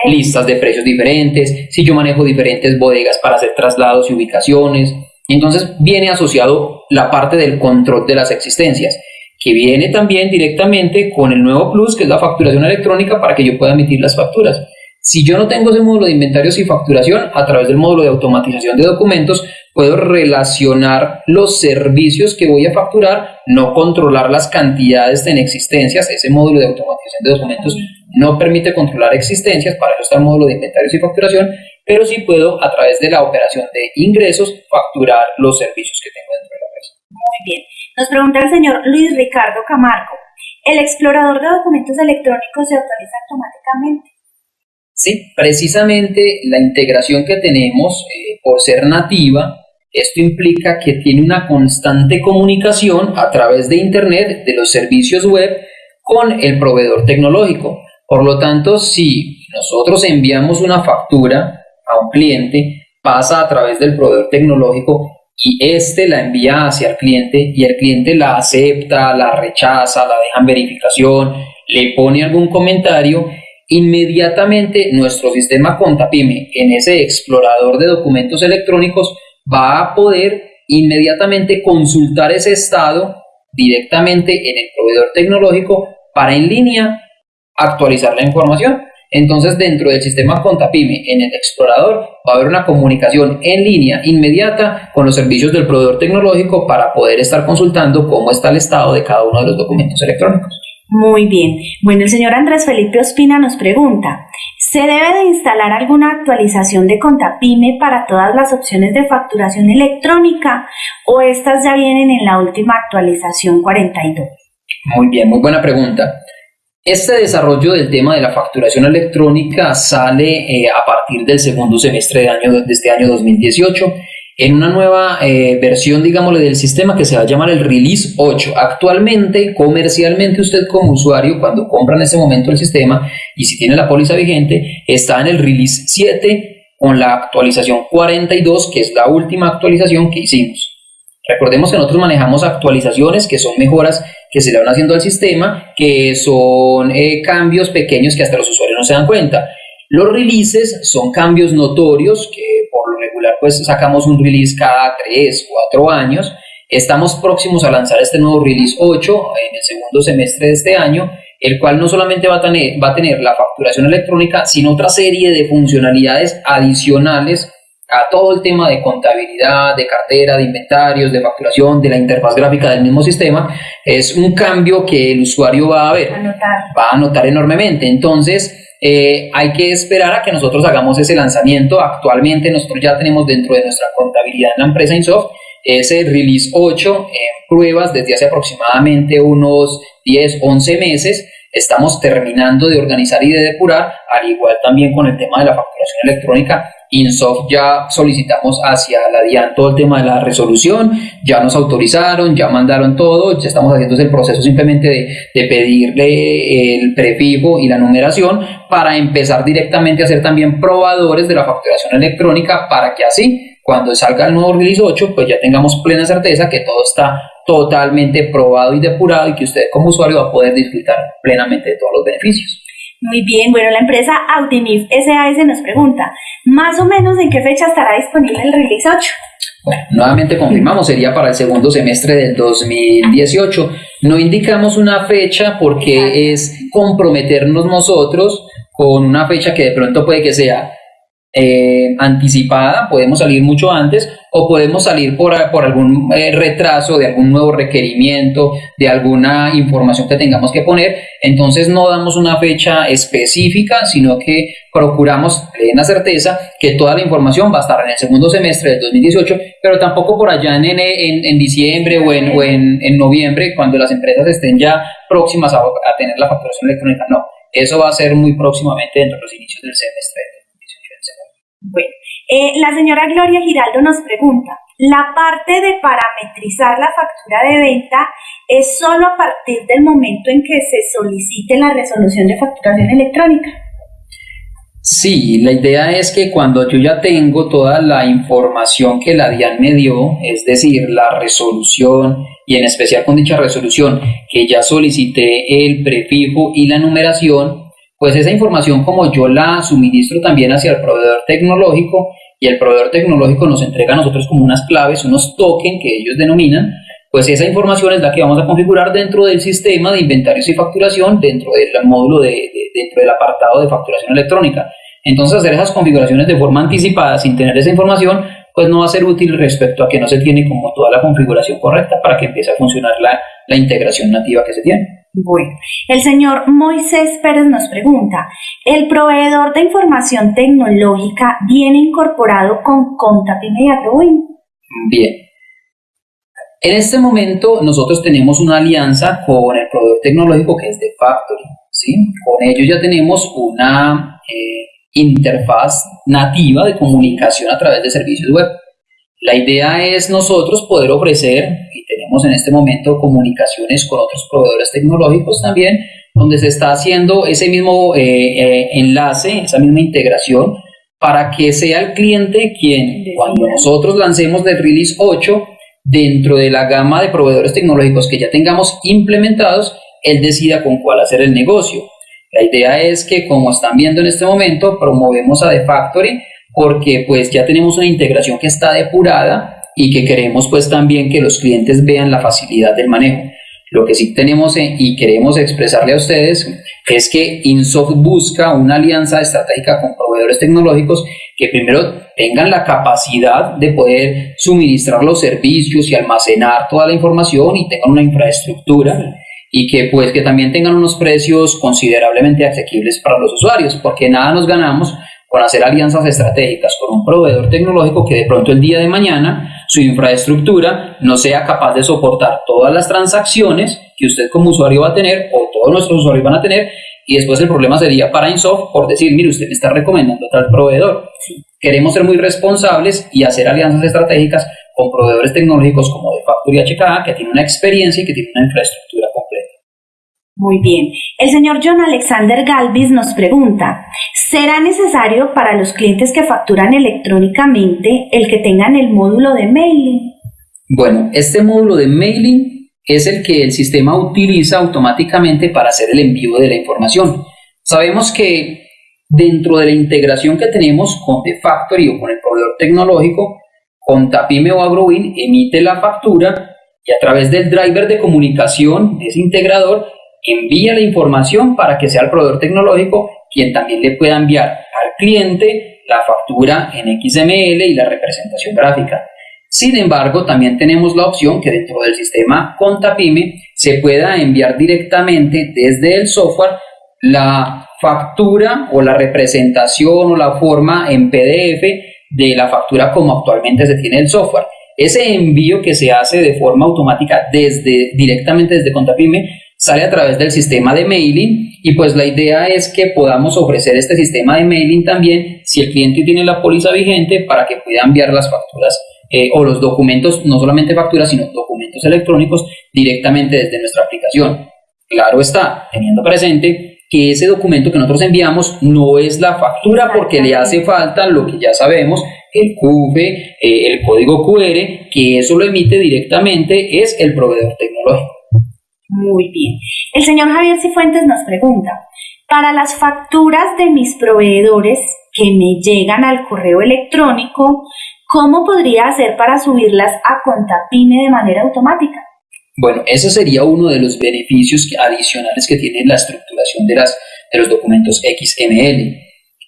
listas de precios, diferentes, si yo manejo diferentes bodegas para hacer traslados y ubicaciones. Entonces viene asociado la parte del control de las existencias que viene también directamente con el nuevo plus, que es la facturación electrónica, para que yo pueda emitir las facturas. Si yo no tengo ese módulo de inventarios y facturación, a través del módulo de automatización de documentos, puedo relacionar los servicios que voy a facturar, no controlar las cantidades en existencias. Ese módulo de automatización de documentos no permite controlar existencias, para eso está el módulo de inventarios y facturación, pero sí puedo, a través de la operación de ingresos, facturar los servicios que tengo dentro de la empresa. Muy bien. Nos pregunta el señor Luis Ricardo Camargo. ¿El explorador de documentos electrónicos se actualiza automáticamente? Sí, precisamente la integración que tenemos eh, por ser nativa, esto implica que tiene una constante comunicación a través de Internet de los servicios web con el proveedor tecnológico. Por lo tanto, si nosotros enviamos una factura a un cliente, pasa a través del proveedor tecnológico y este la envía hacia el cliente y el cliente la acepta, la rechaza, la deja en verificación, le pone algún comentario, inmediatamente nuestro sistema Contapime en ese explorador de documentos electrónicos va a poder inmediatamente consultar ese estado directamente en el proveedor tecnológico para en línea actualizar la información. Entonces, dentro del sistema Contapime, en el explorador, va a haber una comunicación en línea inmediata con los servicios del proveedor tecnológico para poder estar consultando cómo está el estado de cada uno de los documentos electrónicos. Muy bien. Bueno, el señor Andrés Felipe Ospina nos pregunta, ¿se debe de instalar alguna actualización de Contapime para todas las opciones de facturación electrónica o estas ya vienen en la última actualización 42? Muy bien, muy buena pregunta. Este desarrollo del tema de la facturación electrónica sale eh, a partir del segundo semestre de, año, de este año 2018 en una nueva eh, versión, digámosle, del sistema que se va a llamar el Release 8. Actualmente, comercialmente, usted como usuario, cuando compra en ese momento el sistema y si tiene la póliza vigente, está en el Release 7 con la actualización 42, que es la última actualización que hicimos. Recordemos que nosotros manejamos actualizaciones que son mejoras que se le van haciendo al sistema, que son eh, cambios pequeños que hasta los usuarios no se dan cuenta. Los releases son cambios notorios que por lo regular pues sacamos un release cada 3, 4 años. Estamos próximos a lanzar este nuevo release 8 en el segundo semestre de este año, el cual no solamente va a tener, va a tener la facturación electrónica, sino otra serie de funcionalidades adicionales a todo el tema de contabilidad, de cartera, de inventarios, de facturación, de la interfaz gráfica del mismo sistema, es un cambio que el usuario va a ver, va a notar enormemente. Entonces, eh, hay que esperar a que nosotros hagamos ese lanzamiento. Actualmente nosotros ya tenemos dentro de nuestra contabilidad en la empresa Insoft ese release 8 en pruebas desde hace aproximadamente unos 10, 11 meses estamos terminando de organizar y de depurar, al igual también con el tema de la facturación electrónica. Insoft ya solicitamos hacia la DIAN todo el tema de la resolución, ya nos autorizaron, ya mandaron todo, ya estamos haciendo el proceso simplemente de, de pedirle el prefijo y la numeración para empezar directamente a ser también probadores de la facturación electrónica para que así cuando salga el nuevo release 8 pues ya tengamos plena certeza que todo está totalmente probado y depurado y que usted como usuario va a poder disfrutar plenamente de todos los beneficios. Muy bien, bueno, la empresa Autinif SAS nos pregunta, más o menos en qué fecha estará disponible el Release 8? Bueno, nuevamente confirmamos, sería para el segundo semestre del 2018. No indicamos una fecha porque es comprometernos nosotros con una fecha que de pronto puede que sea eh, anticipada, podemos salir mucho antes o podemos salir por, por algún eh, retraso de algún nuevo requerimiento, de alguna información que tengamos que poner. Entonces no damos una fecha específica, sino que procuramos plena certeza que toda la información va a estar en el segundo semestre del 2018, pero tampoco por allá en, en, en diciembre o, en, o en, noviembre, cuando las empresas estén ya próximas a, a tener la facturación electrónica. No, eso va a ser muy próximamente dentro de los inicios del semestre. Bueno, eh, la señora Gloria Giraldo nos pregunta, ¿la parte de parametrizar la factura de venta es solo a partir del momento en que se solicite la resolución de facturación electrónica? Sí, la idea es que cuando yo ya tengo toda la información que la DIAN me dio, es decir, la resolución y en especial con dicha resolución que ya solicité el prefijo y la numeración, pues esa información como yo la suministro también hacia el proveedor tecnológico y el proveedor tecnológico nos entrega a nosotros como unas claves, unos tokens que ellos denominan, pues esa información es la que vamos a configurar dentro del sistema de inventarios y facturación, dentro del módulo de, dentro del apartado de facturación electrónica. Entonces hacer esas configuraciones de forma anticipada sin tener esa información, pues no va a ser útil respecto a que no se tiene como toda la configuración correcta para que empiece a funcionar la, la integración nativa que se tiene. Bueno, el señor Moisés Pérez nos pregunta, ¿el proveedor de información tecnológica viene incorporado con Contapime y Bien. En este momento nosotros tenemos una alianza con el proveedor tecnológico que es de Factory. ¿sí? Con ellos ya tenemos una eh, interfaz nativa de comunicación a través de servicios web. La idea es nosotros poder ofrecer, y tenemos en este momento comunicaciones con otros proveedores tecnológicos también, donde se está haciendo ese mismo eh, eh, enlace, esa misma integración, para que sea el cliente quien, cuando nosotros lancemos el Release 8, dentro de la gama de proveedores tecnológicos que ya tengamos implementados, él decida con cuál hacer el negocio. La idea es que, como están viendo en este momento, promovemos a The Factory porque pues ya tenemos una integración que está depurada y que queremos pues también que los clientes vean la facilidad del manejo. Lo que sí tenemos eh, y queremos expresarle a ustedes es que Insoft busca una alianza estratégica con proveedores tecnológicos que primero tengan la capacidad de poder suministrar los servicios y almacenar toda la información y tengan una infraestructura y que pues que también tengan unos precios considerablemente asequibles para los usuarios, porque nada nos ganamos con hacer alianzas estratégicas con un proveedor tecnológico que de pronto el día de mañana su infraestructura no sea capaz de soportar todas las transacciones que usted como usuario va a tener o todos nuestros usuarios van a tener y después el problema sería para Insoft por decir, mire, usted me está recomendando tal proveedor. Queremos ser muy responsables y hacer alianzas estratégicas con proveedores tecnológicos como de Factory HKA que tienen una experiencia y que tienen una infraestructura. Muy bien. El señor John Alexander Galvis nos pregunta, ¿será necesario para los clientes que facturan electrónicamente el que tengan el módulo de mailing? Bueno, este módulo de mailing es el que el sistema utiliza automáticamente para hacer el envío de la información. Sabemos que dentro de la integración que tenemos con The Factory o con el proveedor tecnológico, con Tapime o AgroWin emite la factura y a través del driver de comunicación de ese integrador envía la información para que sea el proveedor tecnológico quien también le pueda enviar al cliente la factura en XML y la representación gráfica. Sin embargo, también tenemos la opción que dentro del sistema Contapime se pueda enviar directamente desde el software la factura o la representación o la forma en PDF de la factura como actualmente se tiene el software. Ese envío que se hace de forma automática desde directamente desde Contapime sale a través del sistema de mailing y pues la idea es que podamos ofrecer este sistema de mailing también si el cliente tiene la póliza vigente para que pueda enviar las facturas eh, o los documentos, no solamente facturas, sino documentos electrónicos directamente desde nuestra aplicación. Claro está, teniendo presente que ese documento que nosotros enviamos no es la factura porque le hace falta lo que ya sabemos, el CUFE, eh, el código QR, que eso lo emite directamente es el proveedor tecnológico. Muy bien. El señor Javier Cifuentes nos pregunta, para las facturas de mis proveedores que me llegan al correo electrónico, ¿cómo podría hacer para subirlas a Contapine de manera automática? Bueno, ese sería uno de los beneficios adicionales que tiene la estructuración de, las, de los documentos XML.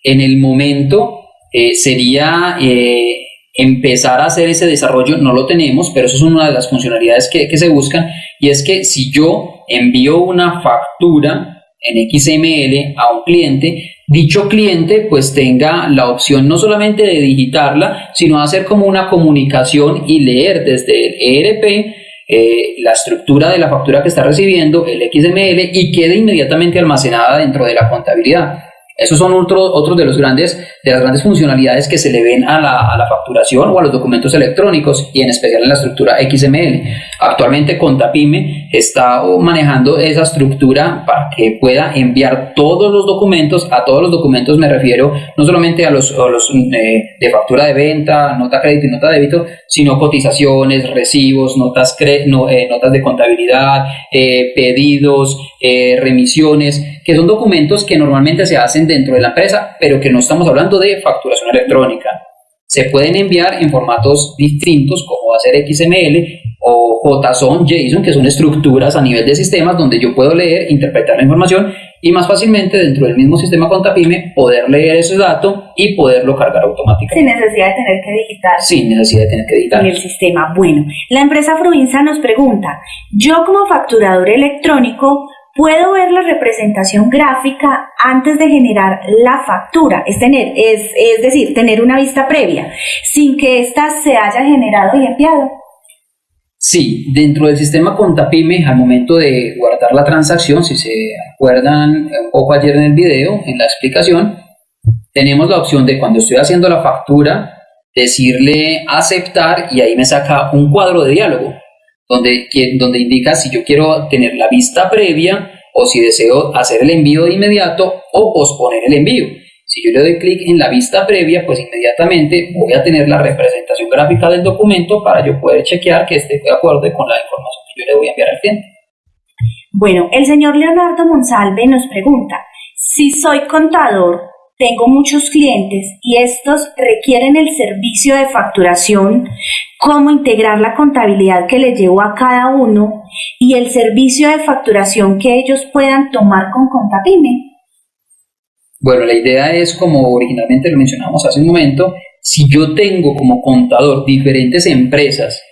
En el momento eh, sería eh, empezar a hacer ese desarrollo, no lo tenemos, pero eso es una de las funcionalidades que, que se buscan, y es que si yo envío una factura en XML a un cliente, dicho cliente pues tenga la opción no solamente de digitarla, sino hacer como una comunicación y leer desde el ERP eh, la estructura de la factura que está recibiendo, el XML, y quede inmediatamente almacenada dentro de la contabilidad. Esos son otros otros de, los grandes, de las grandes funcionalidades que se le ven a la, a la, facturación o a los documentos electrónicos y en especial en la estructura XML. Actualmente Contapime está manejando esa estructura para que pueda enviar todos los documentos, a todos los documentos me refiero no solamente a los, eh, de factura de venta, nota crédito y nota débito, sino cotizaciones, recibos, notas, no, eh, notas de contabilidad, eh, pedidos, remisiones, que son documentos que normalmente se hacen dentro de la empresa, pero que no estamos hablando de facturación electrónica. Se pueden enviar en formatos distintos como va a ser XML o JSON, JSON, que son estructuras a nivel de sistemas donde yo puedo leer, interpretar la información y más fácilmente dentro del mismo sistema Contapime poder leer ese dato y poderlo cargar automáticamente. Sin necesidad de tener que digitar. Sin necesidad de tener que digitar. En el sistema. Bueno, la empresa Fruinsa nos pregunta, yo como facturador electrónico Puedo ver la representación gráfica antes de generar la factura, es, tener, es, es decir, tener una vista previa, sin que ésta se haya generado y enviado. Sí, dentro del sistema Contapime, al momento de guardar la transacción, si se acuerdan un poco ayer en el video, en la explicación, tenemos la opción de cuando estoy haciendo la factura, decirle aceptar y ahí me saca un cuadro de diálogo donde, donde indica si yo quiero tener la vista previa o si deseo hacer el envío de inmediato o posponer el envío. Si yo le doy clic en la vista previa, pues inmediatamente voy a tener la representación gráfica del documento para yo poder chequear que esté de acuerdo con la información que yo le voy a enviar al cliente. Bueno, el señor Leonardo Monsalve nos pregunta, si soy contador, tengo muchos clientes y estos requieren el servicio de facturación, cómo integrar la contabilidad que les llevo a cada uno y el servicio de facturación que ellos puedan tomar con Contapime. Bueno, la idea es, como originalmente lo mencionamos hace un momento, si yo tengo como contador diferentes empresas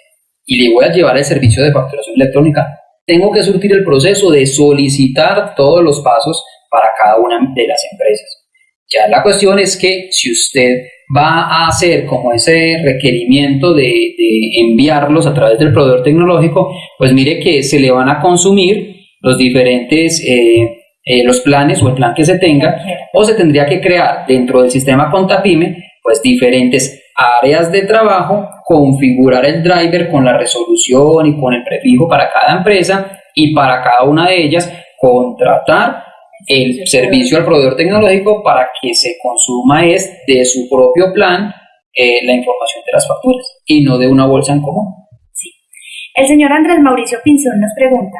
y le voy a llevar el servicio de facturación electrónica, tengo que surtir el proceso de solicitar todos los pasos para cada una de las empresas. Ya la cuestión es que si usted va a hacer como ese requerimiento de, enviarlos a través del proveedor tecnológico, pues mire que se le van a consumir los diferentes eh, eh, los planes o el plan que se tenga, o se tendría que crear dentro del sistema Contapime, pues diferentes áreas de trabajo, configurar el driver con la resolución y con el prefijo para cada empresa y para cada una de ellas contratar el servicio al proveedor tecnológico para que se consuma es de su propio plan eh, la información de las facturas y no de una bolsa en común. Sí. El señor Andrés Mauricio Pinzón nos pregunta,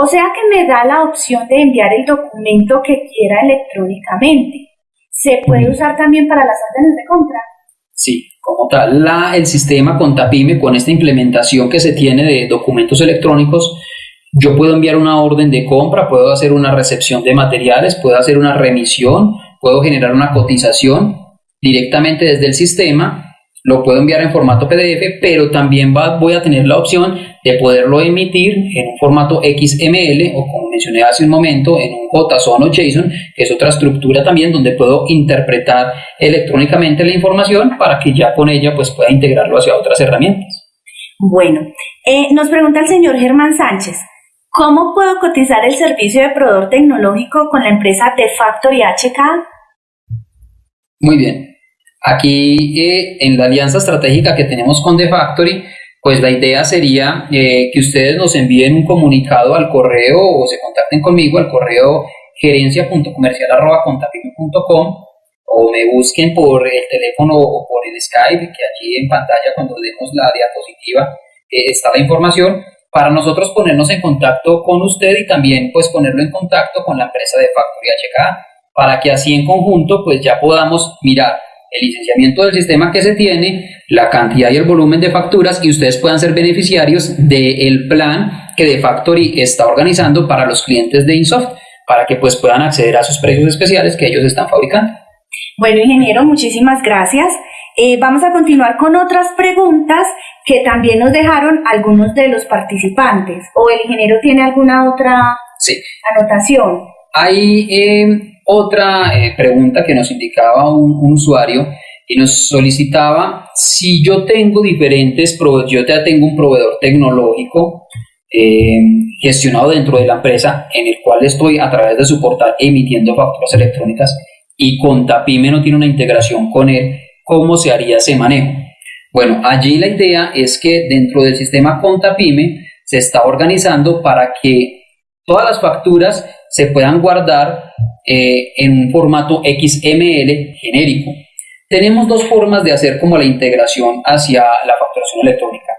o sea que me da la opción de enviar el documento que quiera electrónicamente. ¿Se puede usar también para las órdenes de compra? Sí, como tal, la, el sistema Contapime, con esta implementación que se tiene de documentos electrónicos, yo puedo enviar una orden de compra, puedo hacer una recepción de materiales, puedo hacer una remisión, puedo generar una cotización directamente desde el sistema lo puedo enviar en formato PDF, pero también voy a tener la opción de poderlo emitir en un formato XML o como mencioné hace un momento, en un JSON o JSON, que es otra estructura también donde puedo interpretar electrónicamente la información para que ya con ella pues pueda integrarlo hacia otras herramientas. Bueno, eh, nos pregunta el señor Germán Sánchez, ¿cómo puedo cotizar el servicio de proveedor tecnológico con la empresa de Factory HK? Muy bien, Aquí eh, en la alianza estratégica que tenemos con The Factory, pues la idea sería eh, que ustedes nos envíen un comunicado al correo o se contacten conmigo al correo gerencia.comercial.com o me busquen por el teléfono o por el Skype, que allí en pantalla cuando demos la diapositiva eh, está la información, para nosotros ponernos en contacto con usted y también pues ponerlo en contacto con la empresa de Factory HK, para que así en conjunto pues ya podamos mirar el licenciamiento del sistema que se tiene, la cantidad y el volumen de facturas y ustedes puedan ser beneficiarios del plan que de Factory está organizando para los clientes de Insoft, para que pues puedan acceder a sus precios especiales que ellos están fabricando. Bueno, ingeniero, muchísimas gracias. Eh, vamos a continuar con otras preguntas que también nos dejaron algunos de los participantes. ¿O el ingeniero tiene alguna otra anotación? Hay eh, otra eh, pregunta que nos indicaba un, usuario y nos solicitaba si yo tengo diferentes, yo ya tengo un proveedor tecnológico eh, gestionado dentro de la empresa en el cual estoy a través de su portal emitiendo facturas electrónicas y Contapime no tiene una integración con él, ¿cómo se haría ese manejo? Bueno, allí la idea es que dentro del sistema Contapime se está organizando para que todas las facturas se puedan guardar eh, en un formato XML genérico. Tenemos dos formas de hacer como la integración hacia la facturación electrónica.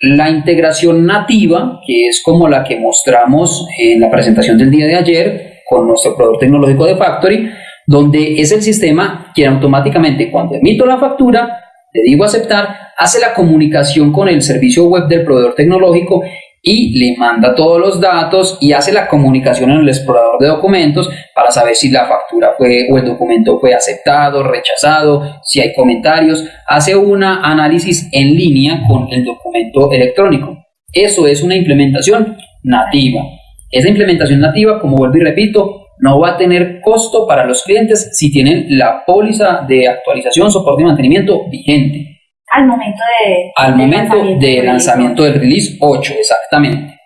La integración nativa, que es como la que mostramos en la presentación del día de ayer con nuestro proveedor tecnológico de Factory, donde es el sistema que automáticamente cuando emito la factura, le digo aceptar, hace la comunicación con el servicio web del proveedor tecnológico y le manda todos los datos y hace la comunicación en el explorador de documentos para saber si la factura fue o el documento fue aceptado, rechazado, si hay comentarios, hace un análisis en línea con el documento electrónico. Eso es una implementación nativa. Esa implementación nativa, como vuelvo y repito, no va a tener costo para los clientes si tienen la póliza de actualización, soporte y mantenimiento vigente. Al momento de... Al momento lanzamiento de lanzamiento del release 8, exactamente.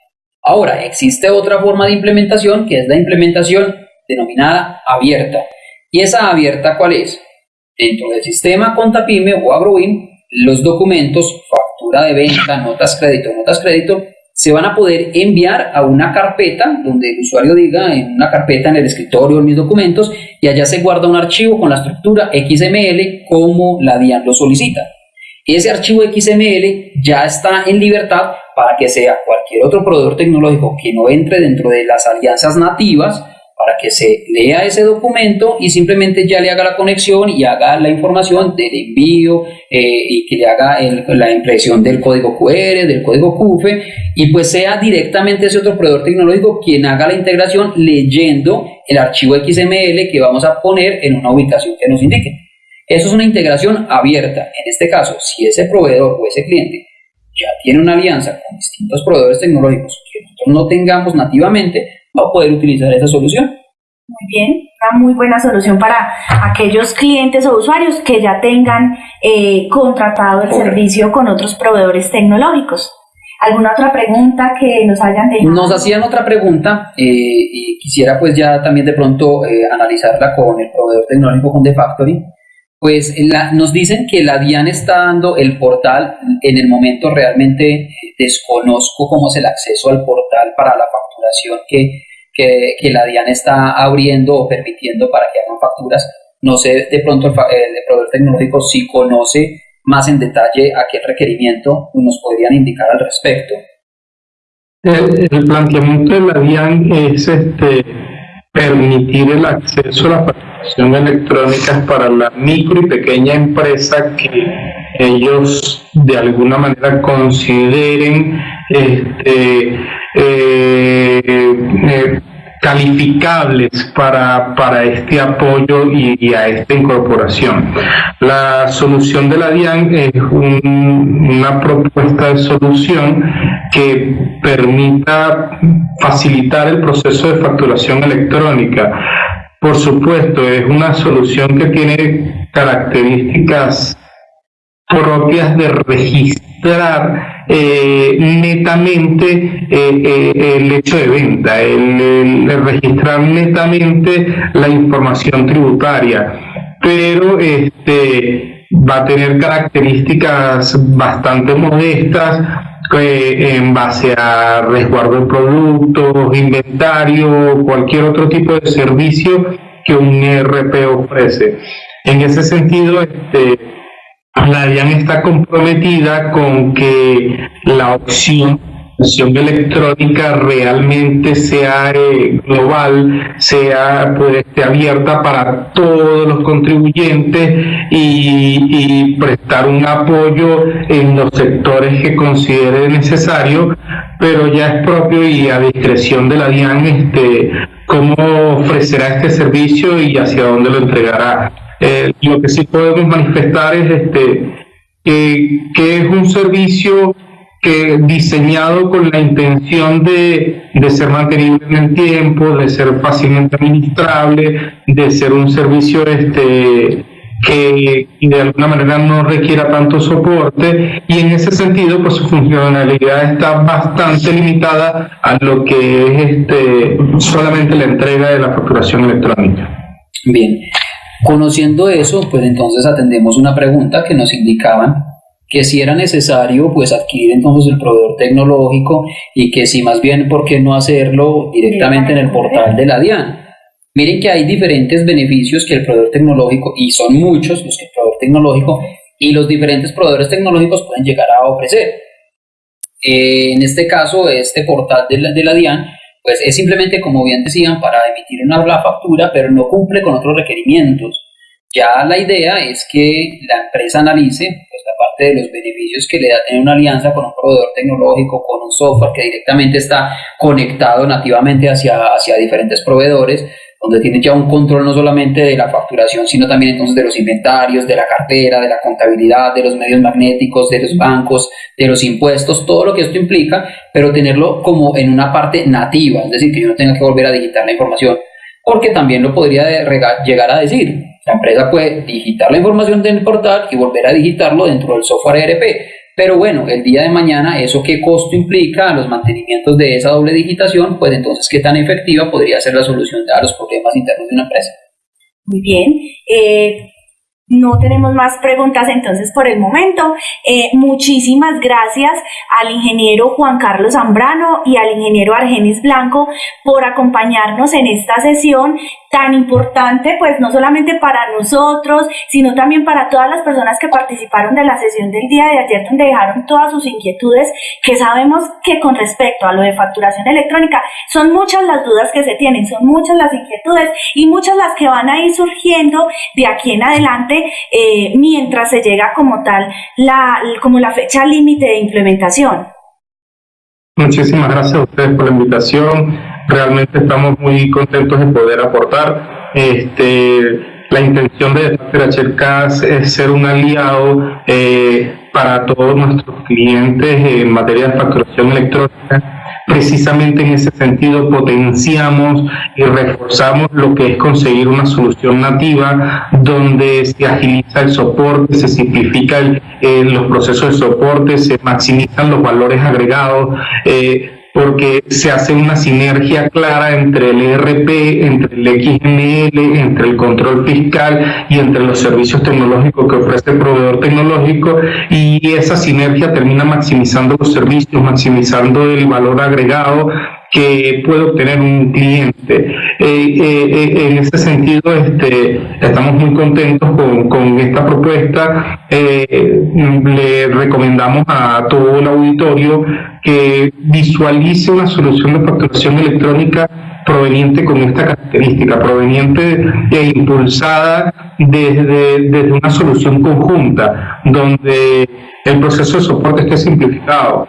Ahora, existe otra forma de implementación que es la implementación denominada abierta. ¿Y esa abierta cuál es? Dentro del sistema Contapime o AgroWin, los documentos, factura de venta, notas crédito, notas crédito, se van a poder enviar a una carpeta donde el usuario diga en una carpeta en el escritorio mis documentos y allá se guarda un archivo con la estructura XML como la DIAN lo solicita. Ese archivo XML ya está en libertad para que sea cualquier otro proveedor tecnológico que no entre dentro de las alianzas nativas para que se lea ese documento y simplemente ya le haga la conexión y haga la información del envío eh, y que le haga la impresión del código QR, del código QFE y pues sea directamente ese otro proveedor tecnológico quien haga la integración leyendo el archivo XML que vamos a poner en una ubicación que nos indique. Eso es una integración abierta. En este caso, si ese proveedor o ese cliente ya tiene una alianza con distintos proveedores tecnológicos que nosotros no tengamos nativamente, va a poder utilizar esa solución. Muy bien, una muy buena solución para aquellos clientes o usuarios que ya tengan eh, contratado el servicio con otros proveedores tecnológicos. ¿Alguna otra pregunta que nos hayan dejado? Nos hacían otra pregunta eh, y quisiera pues ya también de pronto eh, analizarla con el proveedor tecnológico con The Factory pues nos dicen que la DIAN está dando el portal, en el momento realmente eh, desconozco cómo es el acceso al portal para la facturación que, que, la DIAN está abriendo o permitiendo para que hagan facturas. No sé de pronto el, el proveedor tecnológico si conoce más en detalle a qué requerimiento nos podrían indicar al respecto. El planteamiento de la DIAN es este, permitir el acceso a la facturación electrónica para la micro y pequeña empresa que ellos de alguna manera consideren este, eh, eh, calificables para, para este apoyo y, a esta incorporación. La solución de la DIAN es una propuesta de solución que permita facilitar el proceso de facturación electrónica. Por supuesto, es una solución que tiene características propias de registrar eh, netamente eh, eh, el hecho de venta, el, registrar netamente la información tributaria, pero este va a tener características bastante modestas en base a resguardo de productos, inventario, cualquier otro tipo de servicio que un ERP ofrece. En ese sentido, este, la DIAN está comprometida con que la opción electrónica realmente sea eh, global, sea pues, esté abierta para todos los contribuyentes y, prestar un apoyo en los sectores que considere necesario, pero ya es propio y a discreción de la DIAN este, cómo ofrecerá este servicio y hacia dónde lo entregará. Eh, lo que sí podemos manifestar es este, que es un servicio que diseñado con la intención de, de, ser mantenible en el tiempo, de ser fácilmente administrable, de ser un servicio este, que de alguna manera no requiera tanto soporte y en ese sentido pues su funcionalidad está bastante limitada a lo que es este, solamente la entrega de la facturación electrónica. Bien, Conociendo eso, pues entonces atendemos una pregunta que nos indicaban que si era necesario pues adquirir entonces el proveedor tecnológico y que si más bien por qué no hacerlo directamente en el portal de la DIAN. Miren que hay diferentes beneficios que el proveedor tecnológico, y son muchos los que el proveedor tecnológico y los diferentes proveedores tecnológicos pueden llegar a ofrecer. en este caso, este portal de la, de la DIAN pues es simplemente, como bien decían, para emitir una factura, pero no cumple con otros requerimientos. Ya la idea es que la empresa analice pues, la parte de los beneficios que le da tener una alianza con un proveedor tecnológico, con un software que directamente está conectado nativamente hacia, hacia diferentes proveedores, donde tiene ya un control no solamente de la facturación, sino también entonces de los inventarios, de la cartera, de la contabilidad, de los medios magnéticos, de los bancos, de los impuestos, todo lo que esto implica, pero tenerlo como en una parte nativa, es decir, que yo no tenga que volver a digitar la información. porque también lo podría llegar a decir. La empresa puede digitar la información del portal y volver a digitarlo dentro del software ERP. Pero bueno, el día de mañana, ¿eso qué costo implica a los mantenimientos de esa doble digitación? Pues entonces, ¿qué tan efectiva podría ser la solución a los problemas internos de una empresa? Muy bien. Eh, no tenemos más preguntas entonces por el momento. Eh, muchísimas gracias al ingeniero Juan Carlos Zambrano y al ingeniero Argenis Blanco por acompañarnos en esta sesión tan importante, pues no solamente para nosotros, sino también para todas las personas que participaron de la sesión del día de ayer, donde dejaron todas sus inquietudes, que sabemos que con respecto a lo de facturación electrónica, son muchas las dudas que se tienen, son muchas las inquietudes y muchas las que van a ir surgiendo de aquí en adelante eh, mientras se llega como tal, la, como la fecha límite de implementación. Muchísimas gracias a ustedes por la invitación realmente estamos muy contentos de poder aportar. Este, la intención de HCAS es ser un aliado eh, para todos nuestros clientes en materia de facturación electrónica. Precisamente en ese sentido potenciamos y reforzamos lo que es conseguir una solución nativa donde se agiliza el soporte, se simplifica eh, los procesos de soporte, se maximizan los valores agregados. Eh, porque se hace una sinergia clara entre el ERP, entre el XML, entre el control fiscal y entre los servicios tecnológicos que ofrece el proveedor tecnológico y esa sinergia termina maximizando los servicios, maximizando el valor agregado que puede obtener un cliente. Eh, eh, eh, en ese sentido, este, estamos muy contentos con, esta propuesta. le recomendamos a todo el auditorio que visualice una solución de facturación electrónica proveniente con esta característica, proveniente e impulsada desde, desde una solución conjunta, donde el proceso de soporte esté simplificado,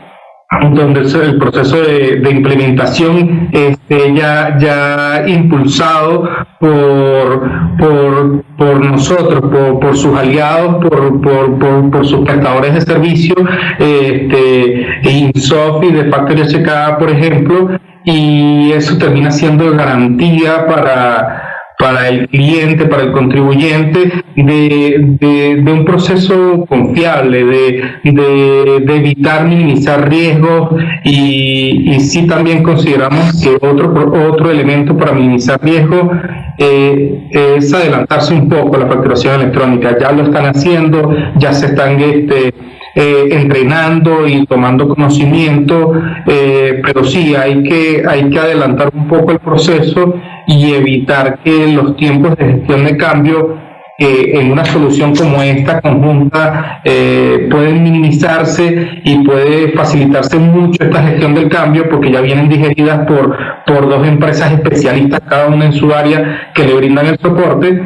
donde el proceso de, implementación esté ya, ya impulsado por, por, por nosotros, por, por, sus aliados, por, por, por, sus prestadores de servicio, este, Insoft y de Factory HK, por ejemplo, y eso termina siendo garantía para para el cliente, para el contribuyente, de, un proceso confiable, de, evitar minimizar riesgos y, y sí también consideramos que otro, otro elemento para minimizar riesgos eh, es adelantarse un poco a la facturación electrónica. Ya lo están haciendo, ya se están este, eh, entrenando y tomando conocimiento, eh, pero sí hay que, hay que adelantar un poco el proceso y evitar que los tiempos de gestión de cambio eh, en una solución como esta conjunta eh, pueden minimizarse y puede facilitarse mucho esta gestión del cambio porque ya vienen digeridas por, por dos empresas especialistas, cada una en su área, que le brindan el soporte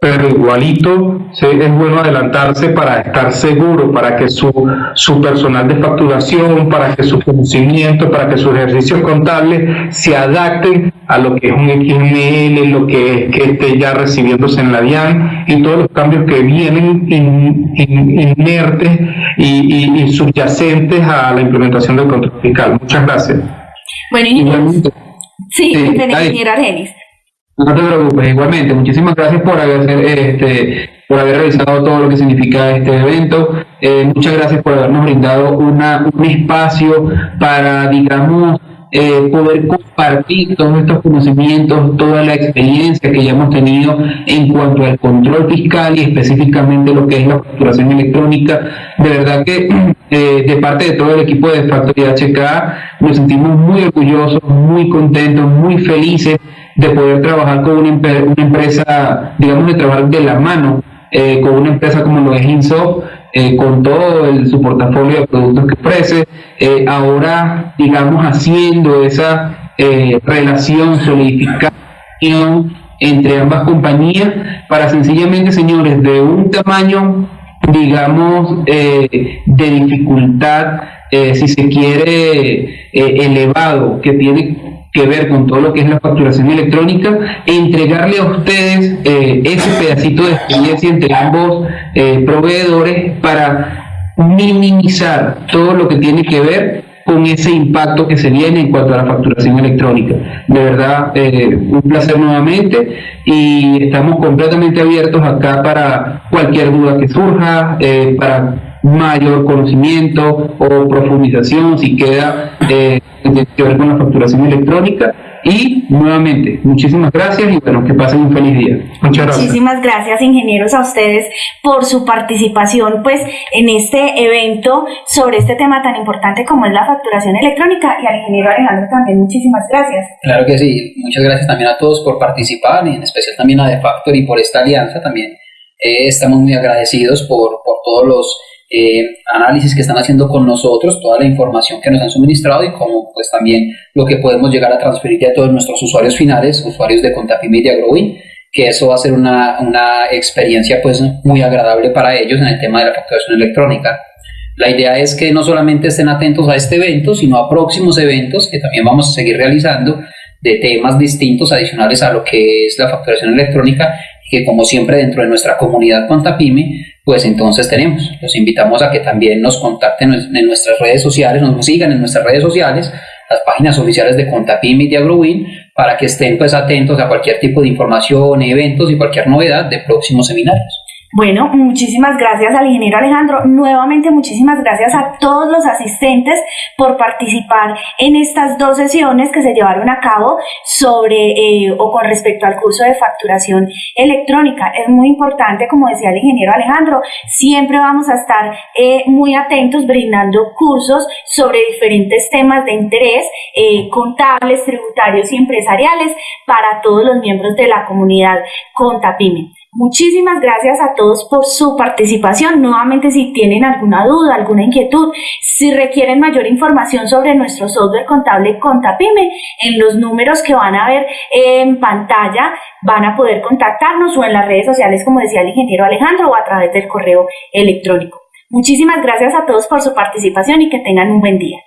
pero igualito es bueno adelantarse para estar seguro, para que su, su personal de facturación, para que su conocimiento, para que sus ejercicios contables se adapten a lo que es un XML, lo que es que esté ya recibiéndose en la DIAN y todos los cambios que vienen inertes y, subyacentes a la implementación del control fiscal. Muchas gracias. Bueno, y, sí, sí Argenis. No te preocupes, igualmente. Muchísimas gracias por haber, este, por haber realizado todo lo que significa este evento. Eh, muchas gracias por habernos brindado una, un espacio para, digamos, eh, poder compartir todos estos conocimientos, toda la experiencia que ya hemos tenido en cuanto al control fiscal y específicamente lo que es la facturación electrónica. De verdad que eh, de parte de todo el equipo de Factoría HK nos sentimos muy orgullosos, muy contentos, muy felices de poder trabajar con una, empresa, digamos, de trabajar de la mano eh, con una empresa como lo es Insoft, eh, con todo el, su portafolio de productos que ofrece, eh, ahora, digamos, haciendo esa relación, solidificación entre ambas compañías para sencillamente, señores, de un tamaño, digamos, de dificultad, si se quiere, elevado, que tiene que ver con todo lo que es la facturación electrónica entregarle a ustedes eh, ese pedacito de experiencia entre ambos eh, proveedores para minimizar todo lo que tiene que ver con ese impacto que se viene en cuanto a la facturación electrónica. De verdad, eh, un placer nuevamente y estamos completamente abiertos acá para cualquier duda que surja, para mayor conocimiento o profundización si queda que ver con la facturación electrónica y nuevamente, muchísimas gracias y bueno, que pasen un feliz día. Muchas gracias. Muchísimas gracias, ingenieros, a ustedes por su participación pues en este evento sobre este tema tan importante como es la facturación electrónica y al ingeniero Alejandro también muchísimas gracias. Claro que sí, muchas gracias también a todos por participar y en especial también a Defactor y por esta alianza también. Eh, estamos muy agradecidos por, por todos los eh, análisis que están haciendo con nosotros, toda la información que nos han suministrado y como pues también lo que podemos llegar a transferir a todos nuestros usuarios finales, usuarios de Contapime y de Agrowin, que eso va a ser una, una experiencia pues muy agradable para ellos en el tema de la facturación electrónica. La idea es que no solamente estén atentos a este evento, sino a próximos eventos que también vamos a seguir realizando de temas distintos adicionales a lo que es la facturación electrónica que como siempre dentro de nuestra comunidad Contapime, pues entonces tenemos. Los invitamos a que también nos contacten en nuestras redes sociales, nos sigan en nuestras redes sociales, las páginas oficiales de Contapime y de AgroWin, para que estén pues atentos a cualquier tipo de información, eventos y cualquier novedad de próximos seminarios. Bueno, muchísimas gracias al ingeniero Alejandro. Nuevamente, muchísimas gracias a todos los asistentes por participar en estas dos sesiones que se llevaron a cabo sobre eh, o con respecto al curso de facturación electrónica. Es muy importante, como decía el ingeniero Alejandro, siempre vamos a estar eh, muy atentos brindando cursos sobre diferentes temas de interés eh, contables, tributarios y empresariales para todos los miembros de la comunidad Contapime. Muchísimas gracias a todos por su participación. Nuevamente, si tienen alguna duda, alguna inquietud, si requieren mayor información sobre nuestro software contable Contapime, en los números que van a ver en pantalla van a poder contactarnos o en las redes sociales, como decía el ingeniero Alejandro, o a través del correo electrónico. Muchísimas gracias a todos por su participación y que tengan un buen día.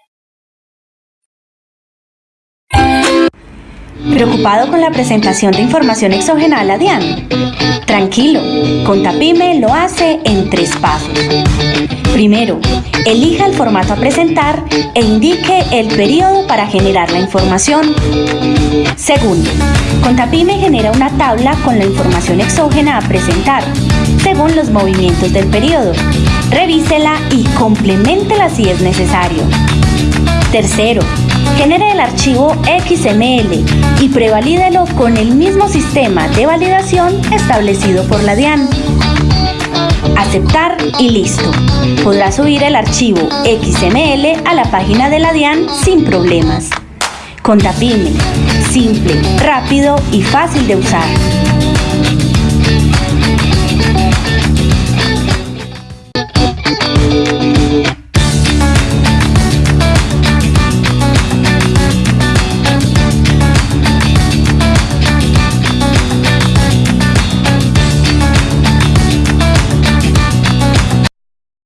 ¿Preocupado con la presentación de información exógena a la DIAN? Tranquilo, Contapime lo hace en tres pasos. Primero, elija el formato a presentar e indique el periodo para generar la información. Segundo, Contapime genera una tabla con la información exógena a presentar, según los movimientos del periodo. Revísela y complementela si es necesario. Tercero, genere el archivo XML y prevalídelo con el mismo sistema de validación establecido por la DIAN. Aceptar y listo. Podrá subir el archivo XML a la página de la DIAN sin problemas. Contapime, simple, rápido y fácil de usar.